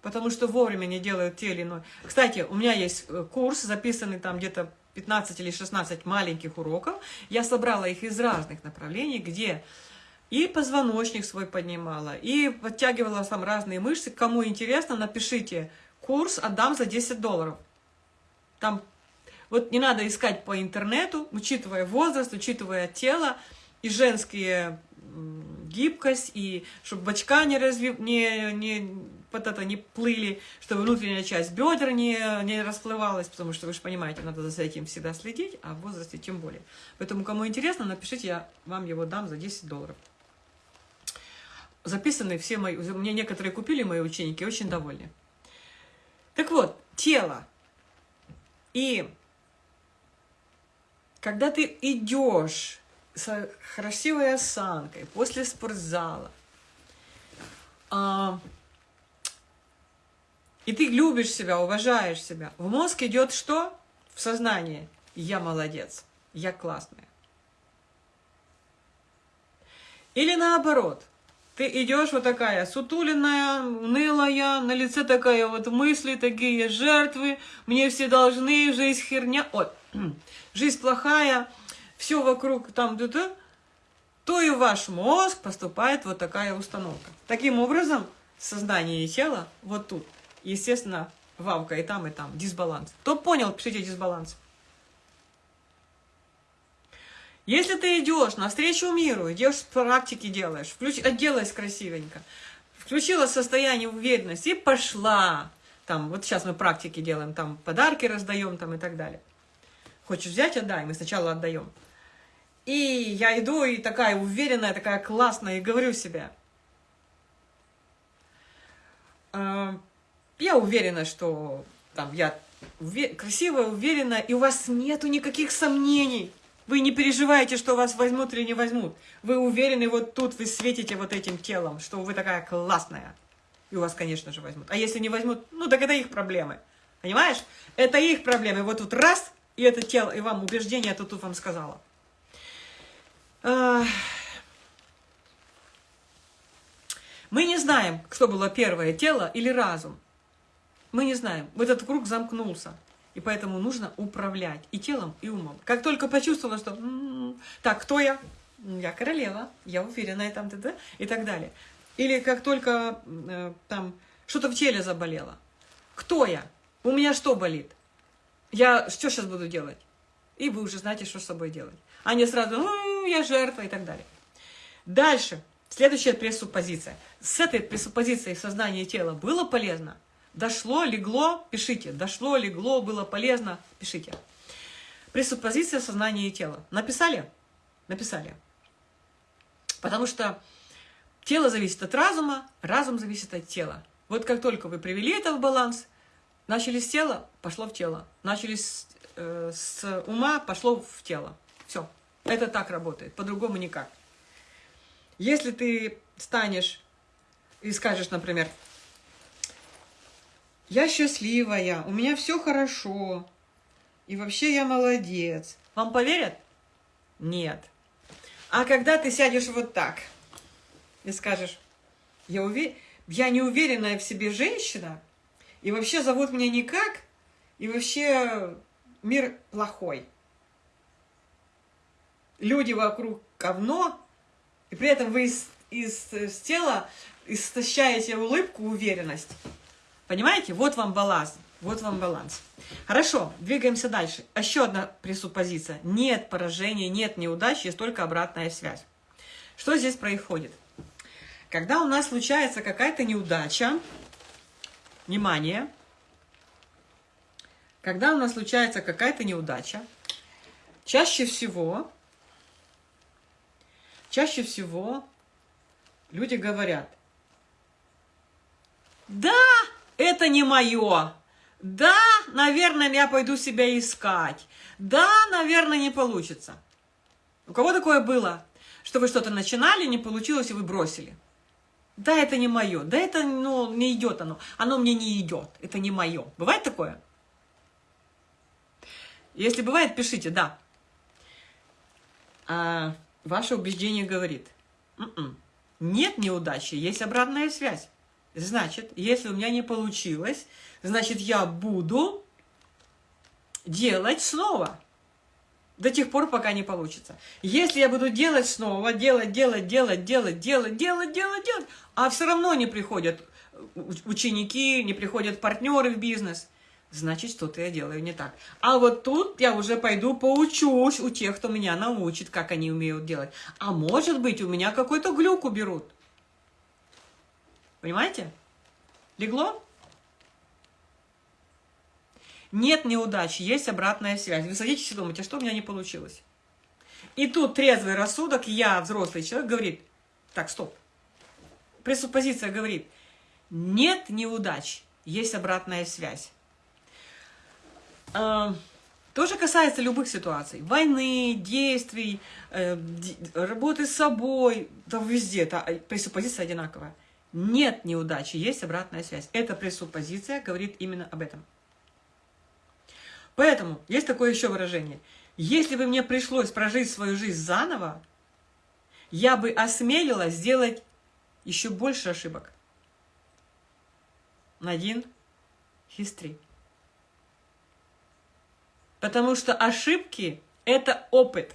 S1: Потому что вовремя не делают те или иное. Кстати, у меня есть э, курс, записанный там где-то 15 или 16 маленьких уроков. Я собрала их из разных направлений, где и позвоночник свой поднимала, и подтягивала там разные мышцы. Кому интересно, напишите курс, отдам за 10 долларов. Там вот не надо искать по интернету, учитывая возраст, учитывая тело и женские гибкость, и чтобы бочка не, разви... не, не вот это не плыли, чтобы внутренняя часть бедер не, не расплывалась, потому что вы же понимаете, надо за этим всегда следить, а в возрасте тем более. Поэтому, кому интересно, напишите, я вам его дам за 10 долларов. Записаны все мои, мне некоторые купили мои ученики, очень довольны. Так вот, тело. И когда ты идешь с красивой осанкой после спортзала, а, и ты любишь себя, уважаешь себя. В мозг идет что? В сознание. Я молодец, я классная. Или наоборот, ты идешь вот такая сутуленная, унылая, на лице такая вот мысли, такие жертвы, мне все должны, жизнь херня, ой, жизнь плохая, все вокруг там, да -да, то и в ваш мозг поступает вот такая установка. Таким образом, сознание и тело вот тут – естественно, вавка и там, и там, дисбаланс. Кто понял, пишите дисбаланс. Если ты идешь навстречу миру, идешь практики делаешь, включ, оделась красивенько, включила состояние уверенности и пошла. Там, вот сейчас мы практики делаем, там подарки раздаем там и так далее. Хочешь взять, отдай, мы сначала отдаем. И я иду и такая уверенная, такая классная, и говорю себе, «А, я уверена, что там я увер... красивая, уверена, и у вас нету никаких сомнений. Вы не переживаете, что вас возьмут или не возьмут. Вы уверены, вот тут вы светите вот этим телом, что вы такая классная. И у вас, конечно же, возьмут. А если не возьмут, ну так это их проблемы. Понимаешь? Это их проблемы. Вот тут раз, и это тело, и вам убеждение, это тут вам сказала. Мы не знаем, что было первое, тело или разум. Мы не знаем. Этот круг замкнулся. И поэтому нужно управлять и телом, и умом. Как только почувствовала, что м-м, так, кто я? Я королева, я уверенная там, т -т", и так далее. Или как только э, там что-то в теле заболело. Кто я? У меня что болит? Я что сейчас буду делать? И вы уже знаете, что с собой делать. А не сразу, ну, я жертва и так далее. Дальше. Следующая пресуппозиция. С этой пресуппозицией сознания тела было полезно – Дошло, легло, пишите. Дошло, легло, было полезно, пишите. Пресуппозиция сознания и тела. Написали? Написали. Потому что тело зависит от разума, разум зависит от тела. Вот как только вы привели это в баланс, начали с тела, пошло в тело. Начали с, э, с ума, пошло в тело. Все. Это так работает, по-другому никак. Если ты станешь и скажешь, например, я счастливая, у меня все хорошо, и вообще я молодец. Вам поверят? Нет. А когда ты сядешь вот так и скажешь, я, увер... я не уверенная в себе женщина, и вообще зовут меня никак, и вообще мир плохой. Люди вокруг говно, и при этом вы из, из, из тела истощаете улыбку, уверенность. Понимаете? Вот вам баланс. Вот вам баланс. Хорошо, двигаемся дальше. Еще одна пресуппозиция. Нет поражения, нет неудач, есть только обратная связь. Что здесь происходит? Когда у нас случается какая-то неудача, внимание, когда у нас случается какая-то неудача, чаще всего, чаще всего люди говорят, да, это не мое, да, наверное, я пойду себя искать, да, наверное, не получится. У кого такое было, что вы что-то начинали, не получилось, и вы бросили? Да, это не мое, да, это ну, не идет оно, оно мне не идет, это не мое. Бывает такое? Если бывает, пишите «да». А ваше убеждение говорит, «М-м, нет неудачи, есть обратная связь. Значит, если у меня не получилось, значит, я буду делать снова. До тех пор, пока не получится. Если я буду делать снова, делать, делать, делать, делать, делать, делать, делать, делать, а все равно не приходят ученики, не приходят партнеры в бизнес, значит, что-то я делаю не так. А вот тут я уже пойду поучусь у тех, кто меня научит, как они умеют делать. А может быть, у меня какой-то глюк уберут. Понимаете? Легло? Нет неудачи, есть обратная связь. Вы садитесь и думаете, что у меня не получилось. И тут трезвый рассудок, я, взрослый человек, говорит, так, стоп. Пресуппозиция говорит, нет неудач, есть обратная связь. А, тоже касается любых ситуаций. Войны, действий, э, работы с собой, да везде, это э, пресуппозиция одинаковая. Нет неудачи, есть обратная связь. Эта пресуппозиция говорит именно об этом. Поэтому есть такое еще выражение. Если бы мне пришлось прожить свою жизнь заново, я бы осмелилась сделать еще больше ошибок. Надин Хистри. Потому что ошибки – это опыт.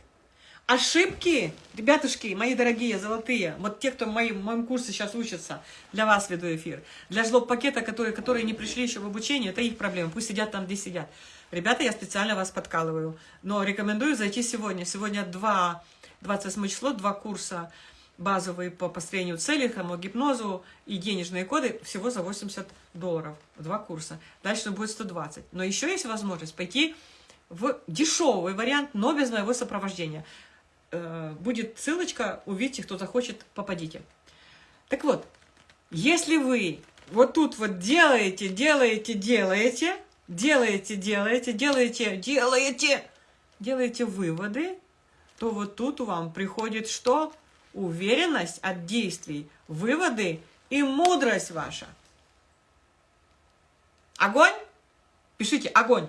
S1: Ошибки, ребятушки, мои дорогие, золотые, вот те, кто в моем, в моем курсе сейчас учатся, для вас веду эфир. Для жлоб-пакета, которые, которые не пришли еще в обучение, это их проблема, пусть сидят там, где сидят. Ребята, я специально вас подкалываю. Но рекомендую зайти сегодня. Сегодня 2, 28 число, два курса базовые по построению целей, гипнозу и денежные коды всего за 80 долларов. Два курса. Дальше будет 120. Но еще есть возможность пойти в дешевый вариант, но без моего сопровождения. Э, будет ссылочка, увидите, кто захочет, попадите. Так вот, если вы вот тут вот делаете, делаете, делаете, делаете, делаете, делаете, делаете, делаете выводы, то вот тут вам приходит что? Уверенность от действий, выводы и мудрость ваша. Огонь? Пишите огонь.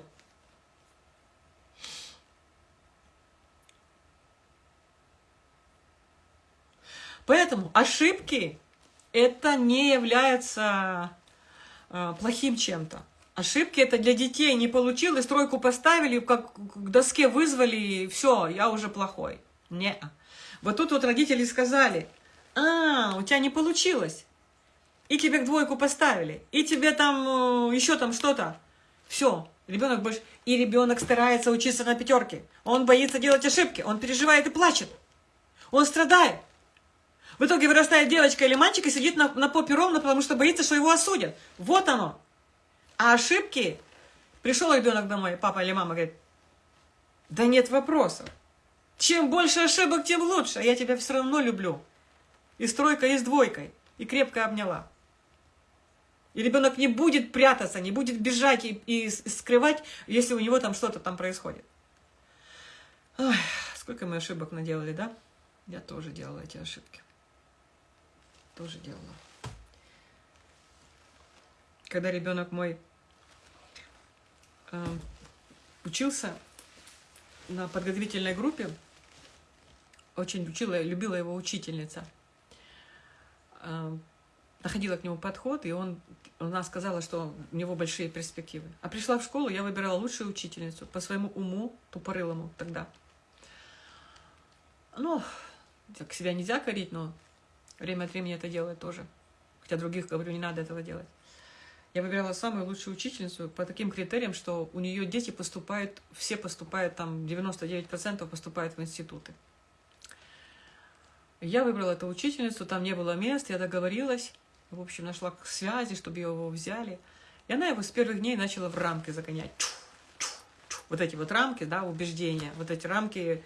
S1: Поэтому ошибки это не является э, плохим чем-то. Ошибки это для детей. Не получилось, тройку поставили, как к доске вызвали, все, я уже плохой. Не. Вот тут вот родители сказали, а, у тебя не получилось. И тебе двойку поставили, и тебе там э, еще там что-то. Все, ребенок больше... И ребенок старается учиться на пятерке. Он боится делать ошибки, он переживает и плачет. Он страдает. В итоге вырастает девочка или мальчик и сидит на, на попе ровно, потому что боится, что его осудят. Вот оно. А ошибки... Пришел ребенок домой, папа или мама говорит, да нет вопросов. Чем больше ошибок, тем лучше. Я тебя все равно люблю. И с тройкой, и с двойкой. И крепко обняла. И ребенок не будет прятаться, не будет бежать и, и скрывать, если у него там что-то там происходит. Ой, сколько мы ошибок наделали, да? Я тоже делала эти ошибки. Тоже делала. Когда ребенок мой Эм, учился на подготовительной группе, очень учила, любила его учительница. Эм, находила к нему подход, и он, она сказала, что у него большие перспективы. А пришла в школу, я выбирала лучшую учительницу по своему уму, тупорылому тогда. Ну, так себя нельзя корить, но время от времени это делать тоже. Хотя других, говорю, не надо этого делать. Я выбирала самую лучшую учительницу по таким критериям, что у нее дети поступают, все поступают, там 99% поступают в институты. Я выбрала эту учительницу, там не было мест, я договорилась, в общем, нашла связи, чтобы его взяли. И она его с первых дней начала в рамки загонять. Вот эти вот рамки, да, убеждения, вот эти рамки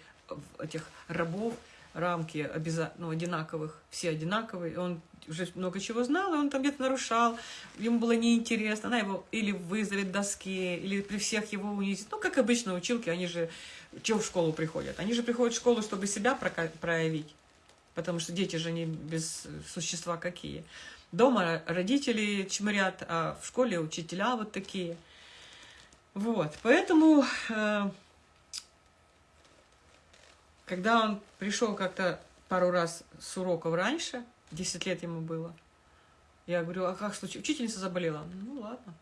S1: этих рабов, рамки обязательно, ну, одинаковых, все одинаковые. Он уже много чего знал, и он там где-то нарушал, ему было неинтересно. Она его или вызовет доске, или при всех его унизит. Ну, как обычно училки, они же чего в школу приходят? Они же приходят в школу, чтобы себя проявить. Потому что дети же не без существа какие. Дома родители чмырят, а в школе учителя вот такие. Вот, поэтому, э, когда он пришел как-то пару раз с уроков раньше, 10 лет ему было, я говорю, а как случилось? Учительница заболела. Ну, ладно.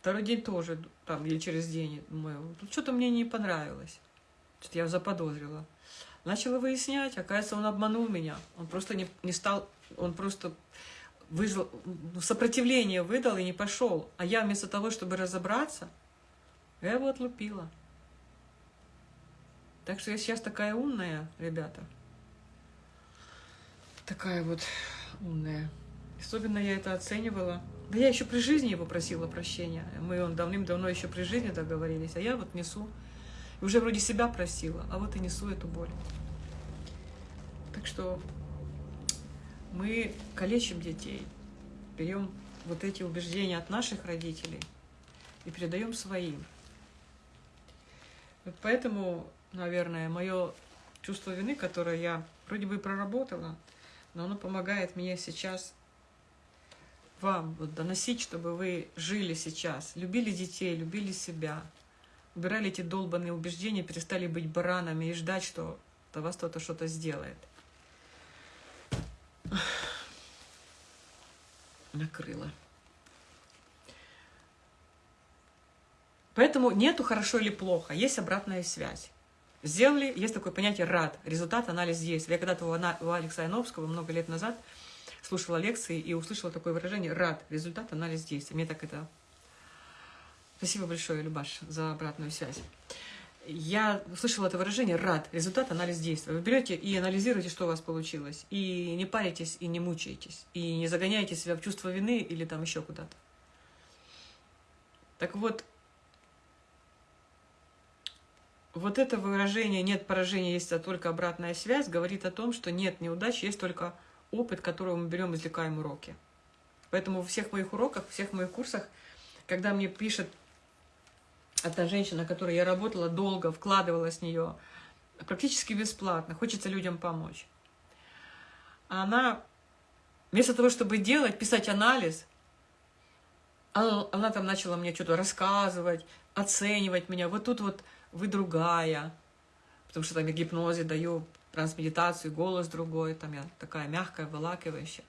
S1: Второй день тоже, там, или через день, думаю, тут что-то мне не понравилось. Что-то я заподозрила. Начала выяснять, оказывается, он обманул меня. Он просто не, не стал, он просто выжил, ну, сопротивление выдал и не пошел. А я вместо того, чтобы разобраться, я его отлупила. Так что я сейчас такая умная, ребята. Такая вот умная. Особенно я это оценивала. Да я еще при жизни его просила прощения. Мы он давным-давно еще при жизни договорились, а я вот несу. И уже вроде себя просила, а вот и несу эту боль. Так что мы калечим детей, берем вот эти убеждения от наших родителей и передаем своим. Вот поэтому, наверное, мое чувство вины, которое я вроде бы проработала, но оно помогает мне сейчас вам вот доносить, чтобы вы жили сейчас, любили детей, любили себя, убирали эти долбанные убеждения, перестали быть баранами и ждать, что до вас кто-то что-то сделает. Накрыло. Поэтому нету хорошо или плохо, есть обратная связь. Сделали, есть такое понятие РАД, результат, анализ действия. Я когда-то у Алекса Яновского много лет назад слушала лекции и услышала такое выражение РАД, результат, анализ действия. Мне так это... Спасибо большое, Любаш, за обратную связь я услышала это выражение «рад», результат, анализ действия. Вы берете и анализируете, что у вас получилось, и не паритесь, и не мучаетесь, и не загоняете себя в чувство вины или там еще куда-то. Так вот, вот это выражение «нет поражения, есть а только обратная связь» говорит о том, что нет неудач, есть только опыт, которого мы берем, извлекаем уроки. Поэтому в всех моих уроках, в всех моих курсах, когда мне пишет Одна женщина, которой я работала долго, вкладывала с нее практически бесплатно, хочется людям помочь. Она, вместо того, чтобы делать, писать анализ, она, она там начала мне что-то рассказывать, оценивать меня. Вот тут вот вы другая, потому что там я гипнозе даю, трансмедитацию, голос другой, там я такая мягкая, вылакивающая.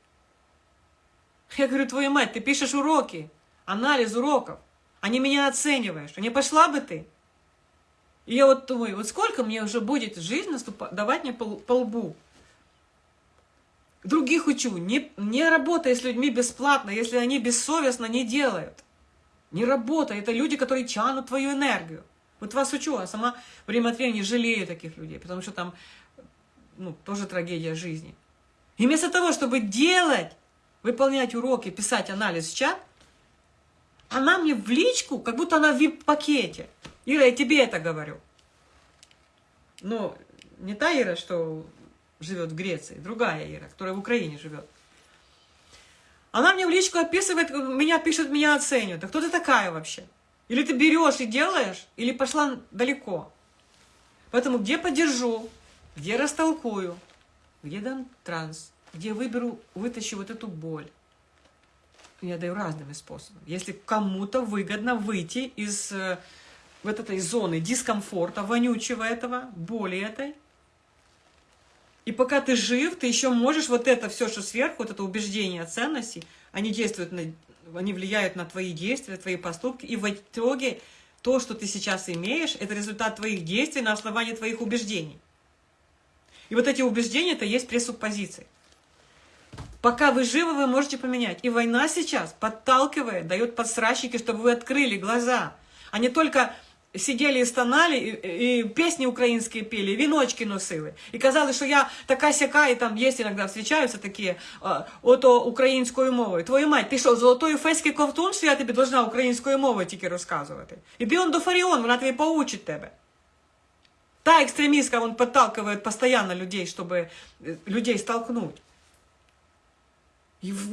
S1: Я говорю, твою мать, ты пишешь уроки, анализ уроков а не меня оцениваешь, а не пошла бы ты. И я вот думаю, вот сколько мне уже будет жизнь наступать, давать мне по, по лбу. Других учу, не, не работай с людьми бесплатно, если они бессовестно не делают. Не работай, это люди, которые тянут твою энергию. Вот вас учу, а сама время от времени жалею таких людей, потому что там ну, тоже трагедия жизни. И вместо того, чтобы делать, выполнять уроки, писать анализ в чат, она мне в личку, как будто она в вип-пакете. Ира, я тебе это говорю. Но не та Ира, что живет в Греции, другая Ира, которая в Украине живет. Она мне в личку описывает, меня пишет, меня оценивает. А кто ты такая вообще? Или ты берешь и делаешь, или пошла далеко. Поэтому где поддержу, где растолкую, где дам транс, где выберу, вытащу вот эту боль я даю разными способами. Если кому-то выгодно выйти из э, вот этой зоны дискомфорта, вонючего этого, боли этой, и пока ты жив, ты еще можешь вот это все, что сверху, вот это убеждение ценности, они действуют, на, они влияют на твои действия, твои поступки, и в итоге то, что ты сейчас имеешь, это результат твоих действий на основании твоих убеждений. И вот эти убеждения, это есть пресуппозиции. Пока вы живы, вы можете поменять. И война сейчас подталкивает, дает подсрачники, чтобы вы открыли глаза. А не только сидели и стонали, и, и песни украинские пели, и віночки носили. І казали, що я така сяка, і там є іноді встречаються такі, а, ото українською мовою. Твою мать, ти що, золотої феський ковтун, що я тобі должна українською мовою тільки розказувати? Іди он до Фаріон, вона тобі поучить тебе. Та экстремистка, он подталкивает постоянно людей, чтобы людей столкнуть.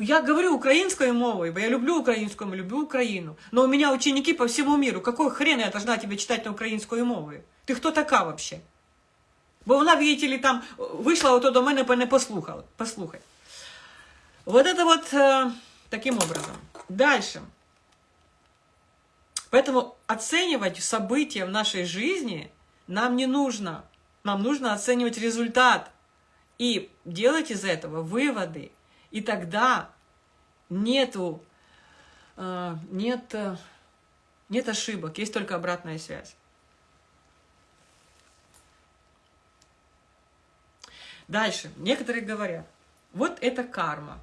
S1: Я говорю украинской мовой, я люблю украинскую, люблю Украину. Но у меня ученики по всему миру. Какой хрен я должна тебе читать на украинскую мову? Ты кто така вообще? Бо вона, видите ли, там вийшла ото до мене, не послухала. Послухай. Вот это вот э, таким образом. Дальше. Поэтому оценивать события в нашей жизни нам не нужно. Нам нужно оценивать результат. И делать из этого выводы. И тогда нету, э, нет, э, нет ошибок, есть только обратная связь. Дальше. Некоторые говорят, вот это карма.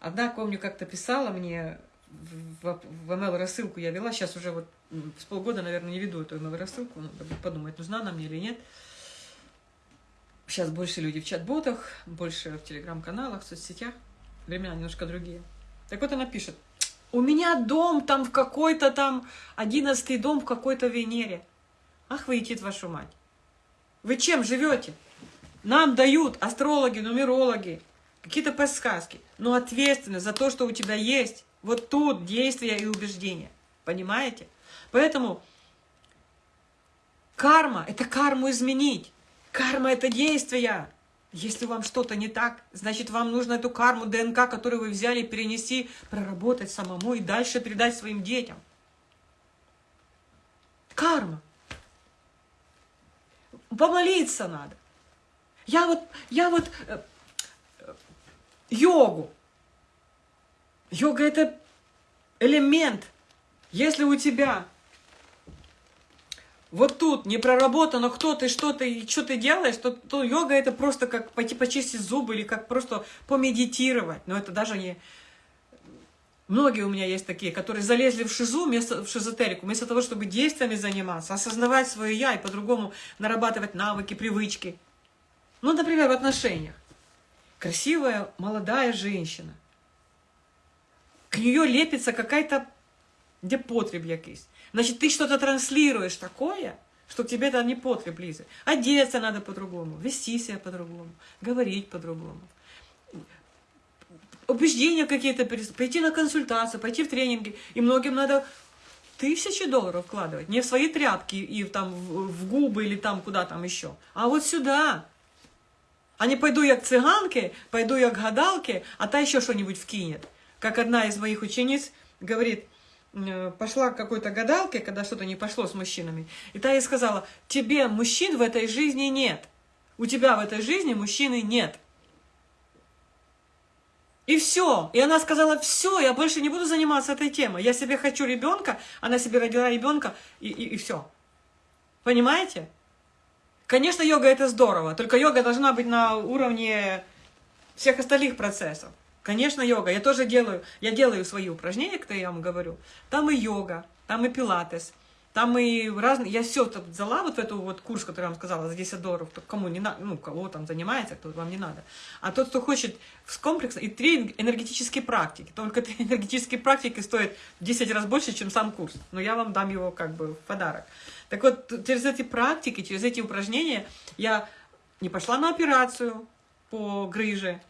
S1: Одна, помню, как-то писала мне в, в email-рассылку, я вела, сейчас уже вот с полгода, наверное, не веду эту email-рассылку, надо подумать, нужна она мне или нет. Сейчас больше люди в чат-ботах, больше в телеграм-каналах, в соцсетях. Времена немножко другие. Так вот она пишет. У меня дом там в какой-то там, одиннадцатый дом в какой-то Венере. Ах вы, идите вашу мать. Вы чем живете? Нам дают астрологи, нумерологи, какие-то подсказки. Но ответственность за то, что у тебя есть, вот тут действия и убеждения. Понимаете? Поэтому карма – это карму изменить. Карма – это действие. Если вам что-то не так, значит, вам нужно эту карму ДНК, которую вы взяли, перенести, проработать самому и дальше передать своим детям. Карма. Помолиться надо. Я вот, я вот э, э, йогу. Йога – это элемент. Если у тебя вот тут не проработано, кто ты, что ты, что ты делаешь, то, то йога это просто как пойти почистить зубы или как просто помедитировать. Но это даже не... Многие у меня есть такие, которые залезли в шизу, вместо, в шизотерику, вместо того, чтобы действиями заниматься, осознавать свое «я» и по-другому нарабатывать навыки, привычки. Ну, например, в отношениях. Красивая молодая женщина. К нее лепится какая-то где потреб. Значит, ты что-то транслируешь такое, что тебе это не потреб лезет. Одеться надо по-другому, вести себя по-другому, говорить по-другому. Убеждения какие-то, пойти на консультацию, пойти в тренинги. И многим надо тысячи долларов вкладывать. Не в свои тряпки и там в губы или там куда там еще. А вот сюда. А не пойду я к цыганке, пойду я к гадалке, а та еще что-нибудь вкинет. Как одна из моих учениц говорит, пошла к какой-то гадалке, когда что-то не пошло с мужчинами, и та ей сказала, тебе мужчин в этой жизни нет. У тебя в этой жизни мужчины нет. И все. И она сказала, все, я больше не буду заниматься этой темой. Я себе хочу ребенка, она себе родила ребенка, и, и, и все. Понимаете? Конечно, йога это здорово, только йога должна быть на уровне всех остальных процессов. Конечно, йога. Я тоже делаю, я делаю свои упражнения, которые я вам говорю. Там и йога, там и пилатес, там и разные... Я все взяла, вот в эту вот курс, который я вам сказала, за 10 долларов, кому не надо, ну, кого там занимается, кто вам не надо. А тот, кто хочет в комплекс, и три энергетические практики. Только три энергетические практики стоят в 10 раз больше, чем сам курс. Но я вам дам его как бы в подарок. Так вот, через эти практики, через эти упражнения я не пошла на операцию по грыже.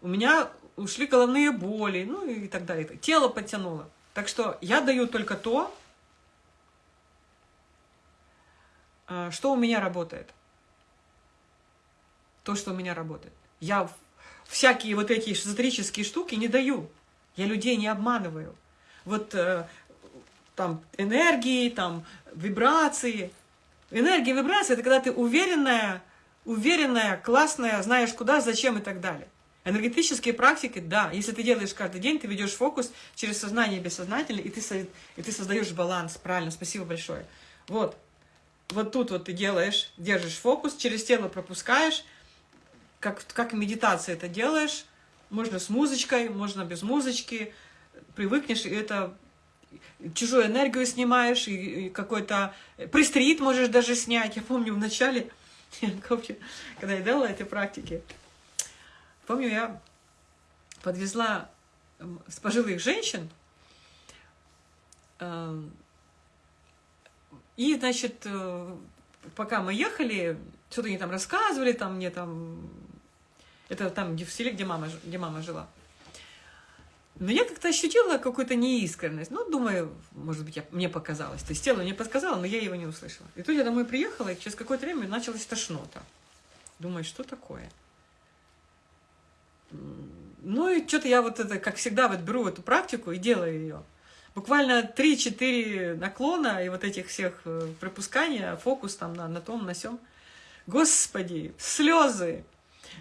S1: У меня ушли головные боли, ну и так далее. Тело подтянуло. Так что я даю только то, а, что у меня работает. То, что у меня работает. Я всякие вот эти эзотерические штуки не даю. Я людей не обманываю. Вот э, там энергии, там вибрации. Энергия, вибрации – это когда ты уверенная, уверенная, классная, знаешь куда, зачем и так далее. Энергетические практики, да, если ты делаешь каждый день, ты ведешь фокус через сознание и бессознательное, и ты, и ты создаешь баланс, правильно, спасибо большое. Вот, вот тут вот ты делаешь, держишь фокус, через тело пропускаешь, как, как медитация это делаешь, Можно с музычкой, можно без музычки. Привыкнешь, и это чужую энергию снимаешь, и, какой-то пристрит можешь даже снять. Я помню в начале, когда я делала эти практики, помню, я подвезла с пожилых женщин, эм, и, значит, э, пока мы ехали, что-то они там рассказывали, там мне там... Это там в селе, где мама, где мама жила. Но я как-то ощутила какую-то неискренность. Ну, думаю, может быть, я, мне показалось. То есть тело мне подсказало, но я его не услышала. И тут я домой приехала, и через какое-то время началась тошнота. Думаю, что такое? Ну и что-то я вот это, как всегда, вот беру эту практику и делаю ее. Буквально 3-4 наклона и вот этих всех э, пропускания, фокус там на, на том, на сём. Господи, слезы,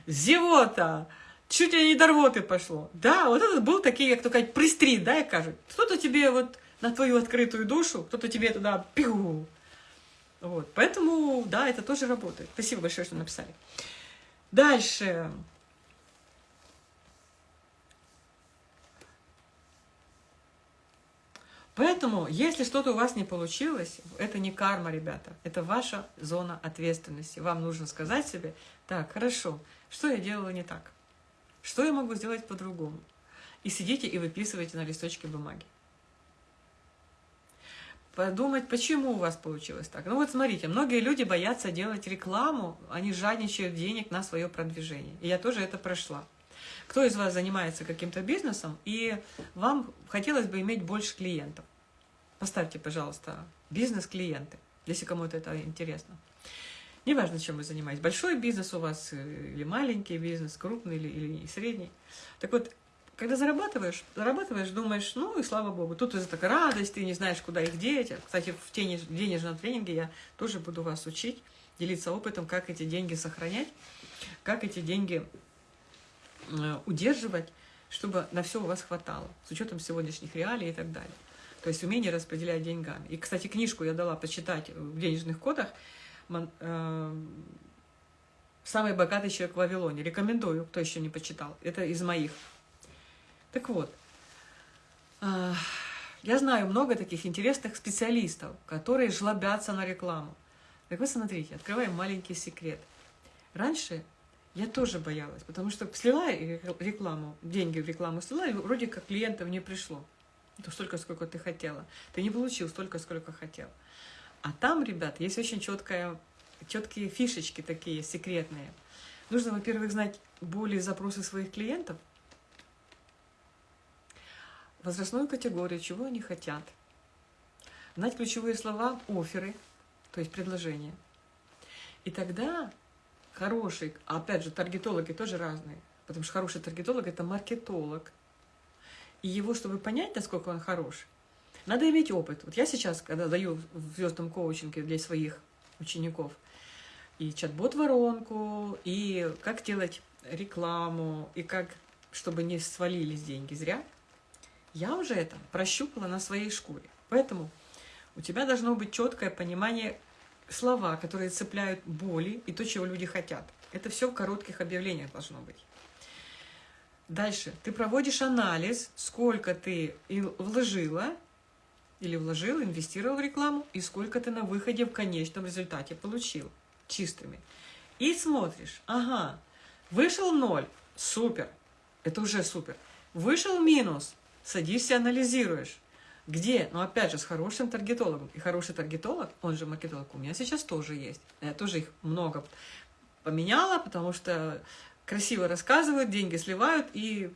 S1: зевота, чуть ли не до рвоты пошло. Да, вот это был такие, как только пристрит, да, и кажут. Кто-то тебе вот на твою открытую душу, кто-то тебе туда пиу. Вот, поэтому, да, это тоже работает. Спасибо большое, что написали. Дальше. Поэтому, если что-то у вас не получилось, это не карма, ребята, это ваша зона ответственности. Вам нужно сказать себе, так, хорошо, что я делала не так? Что я могу сделать по-другому? И сидите и выписывайте на листочке бумаги. Подумать, почему у вас получилось так. Ну вот смотрите, многие люди боятся делать рекламу, они жадничают денег на свое продвижение. И я тоже это прошла. Кто из вас занимается каким-то бизнесом, и вам хотелось бы иметь больше клиентов? Поставьте, пожалуйста, бизнес-клиенты, если кому-то это интересно. Неважно, чем вы занимаетесь. Большой бизнес у вас э, или маленький бизнес, крупный или, или средний. Так вот, когда зарабатываешь, зарабатываешь, думаешь, ну и слава богу, тут из такая радость, ты не знаешь, куда их деть. Кстати, в денежном тренинге я тоже буду вас учить, делиться опытом, как эти деньги сохранять, как эти деньги удерживать, чтобы на все у вас хватало, с учетом сегодняшних реалий и так далее. То есть умение распределять деньгами. И, кстати, книжку я дала почитать в денежных кодах э, «Самый богатый человек в Вавилоне». Рекомендую, кто еще не почитал. Это из моих. Так вот, э, я знаю много таких интересных специалистов, которые жлобятся на рекламу. Так вот, смотрите, открываем маленький секрет. Раньше я тоже боялась, потому что слила рекламу, деньги в рекламу слила, и вроде как клиентов не пришло. То столько, сколько ты хотела. Ты не получил столько, сколько хотел. А там, ребят, есть очень четкая, четкие фишечки такие, секретные. Нужно, во-первых, знать боли и запросы своих клиентов, возрастную категорию, чего они хотят, знать ключевые слова, оферы, то есть предложения. И тогда хороший, а опять же, таргетологи тоже разные, потому что хороший таргетолог – это маркетолог. И его, чтобы понять, насколько он хорош, надо иметь опыт. Вот я сейчас, когда даю в звездном коучинге для своих учеников и чат-бот-воронку, и как делать рекламу, и как, чтобы не свалились деньги зря, я уже это прощупала на своей шкуре. Поэтому у тебя должно быть четкое понимание, слова, которые цепляют боли и то, чего люди хотят. Это все в коротких объявлениях должно быть. Дальше. Ты проводишь анализ, сколько ты вложила или вложил, инвестировал в рекламу, и сколько ты на выходе в конечном результате получил чистыми. И смотришь, ага, вышел ноль, супер, это уже супер. Вышел минус, садишься, анализируешь. Где? Ну, опять же, с хорошим таргетологом. И хороший таргетолог, он же маркетолог, у меня сейчас тоже есть. Я тоже их много поменяла, потому что красиво рассказывают, деньги сливают. И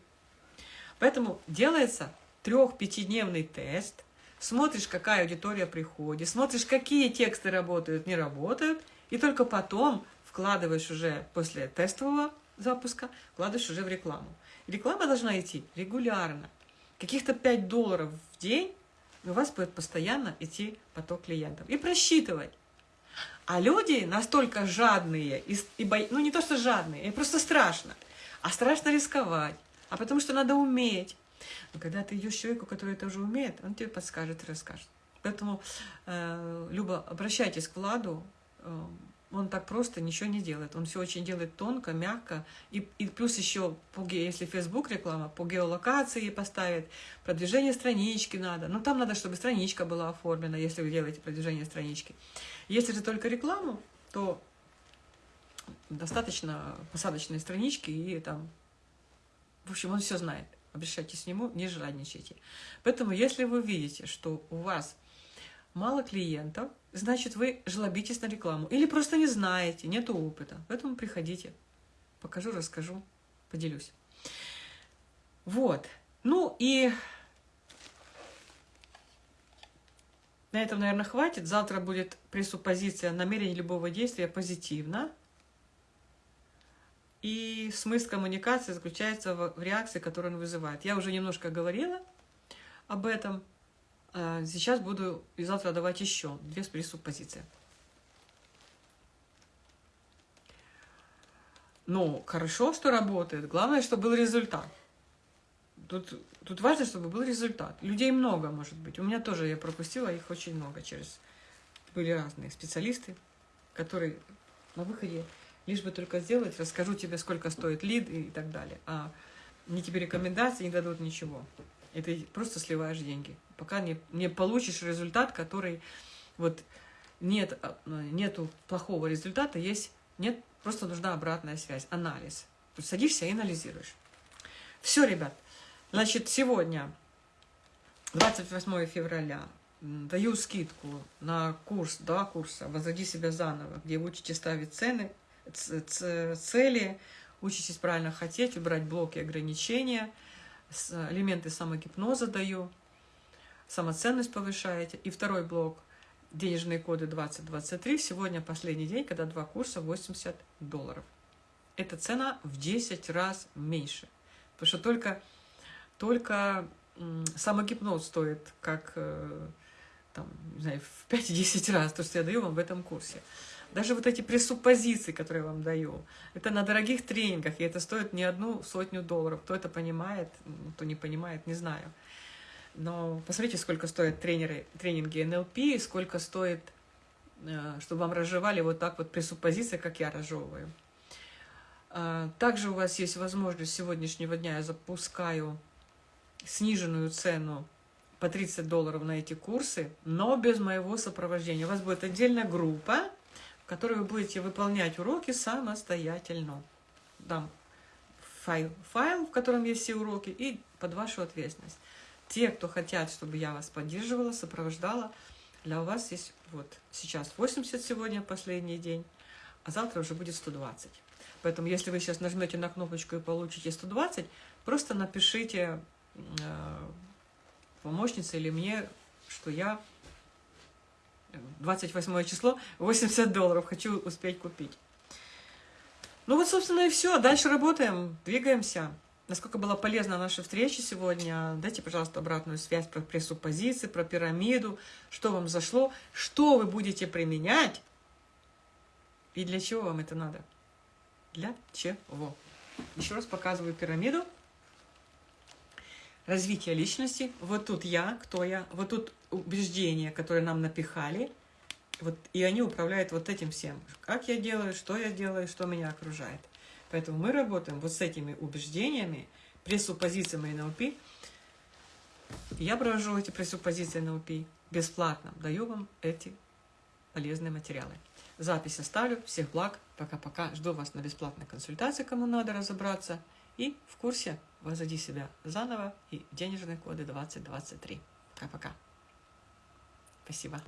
S1: поэтому делается трех-пятидневный тест, смотришь, какая аудитория приходит, смотришь, какие тексты работают, не работают, и только потом вкладываешь уже после тестового запуска, вкладываешь уже в рекламу. реклама должна идти регулярно. Каких-то 5 долларов в день у вас будет постоянно идти поток клиентов. И просчитывать. А люди настолько жадные, и, и бо... ну не то что жадные, им просто страшно. А страшно рисковать, а потому что надо уметь. Но когда ты идешь человеку, который это уже умеет, он тебе подскажет и расскажет. Поэтому, э, Люба, обращайтесь к Владу, э, он так просто ничего не делает. Он все очень делает тонко, мягко. И, и плюс еще, по, если Facebook реклама, по геолокации поставит, продвижение странички надо. Но там надо, чтобы страничка была оформлена, если вы делаете продвижение странички. Если же только рекламу, то достаточно посадочной странички и там... В общем, он все знает. Обращайтесь к нему, не жадничайте. Поэтому, если вы видите, что у вас мало клиентов, значит, вы жлобитесь на рекламу. Или просто не знаете, нет опыта. Поэтому приходите. Покажу, расскажу, поделюсь. Вот. Ну и на этом, наверное, хватит. Завтра будет пресуппозиция намерения любого действия позитивно. И смысл коммуникации заключается в реакции, которую он вызывает. Я уже немножко говорила об этом. А, сейчас буду и завтра давать еще две пресуппозиции. Ну, хорошо, что работает. Главное, чтобы был результат. Тут, тут важно, чтобы был результат. Людей много, может быть. У меня тоже, я пропустила их очень много через... Были разные специалисты, которые на выходе лишь бы только сделать, расскажу тебе, сколько стоит лид и так далее. А мне тебе рекомендации не дадут ничего. Ты просто сливаешь деньги. Пока не, не получишь результат, который... Вот нет, а, нету плохого результата, есть... Нет, просто нужна обратная связь, анализ. То садишься и анализируешь. Все, ребят. Значит, сегодня, 28 февраля, даю скидку на курс, два курса «Возводи себя заново», где вы учите ставить цены, цели, учитесь правильно хотеть, убрать блоки ограничения – элементы самогипноза даю, самоценность повышаете. И второй блок – денежные коды 2023. Сегодня последний день, когда два курса 80 долларов. Эта цена в 10 раз меньше. Потому что только, только самогипноз стоит как э, там, не знаю, в 5-10 раз то, что я даю вам в этом курсе. Даже вот эти пресуппозиции, которые я вам даю, это на дорогих тренингах, и это стоит не одну сотню долларов. Кто это понимает, кто не понимает, не знаю. Но посмотрите, сколько стоят тренеры, тренинги НЛП, сколько стоит, э, чтобы вам разжевали вот так вот пресуппозиции, как я разжевываю. А, также у вас есть возможность сегодняшнего дня, я запускаю сниженную цену по 30 долларов на эти курсы, но без моего сопровождения. У вас будет отдельная группа, которой вы будете выполнять уроки самостоятельно. Дам файл, файл, в котором есть все уроки, и под вашу ответственность. Те, кто хотят, чтобы я вас поддерживала, сопровождала, для вас есть вот сейчас 80 сегодня, последний день, а завтра уже будет 120. Поэтому, если вы сейчас нажмете на кнопочку и получите 120, просто напишите э, помощнице или мне, что я 28 число, 80 долларов. Хочу успеть купить. Ну вот, собственно, и все. Дальше работаем, двигаемся. Насколько была полезна наша встреча сегодня, дайте, пожалуйста, обратную связь про пресуппозиции, про пирамиду, что вам зашло, что вы будете применять и для чего вам это надо. Для чего? Еще раз показываю пирамиду развитие личности. Вот тут я, кто я, вот тут убеждения, которые нам напихали, вот, и они управляют вот этим всем. Как я делаю, что я делаю, что меня окружает. Поэтому мы работаем вот с этими убеждениями, пресуппозициями НЛП. Я провожу эти пресуппозиции НЛП бесплатно. Даю вам эти полезные материалы. Запись оставлю. Всех благ. Пока-пока. Жду вас на бесплатной консультации, кому надо разобраться. И в курсе «Возводи себя заново» и денежные коды 2023. Пока-пока. Спасибо.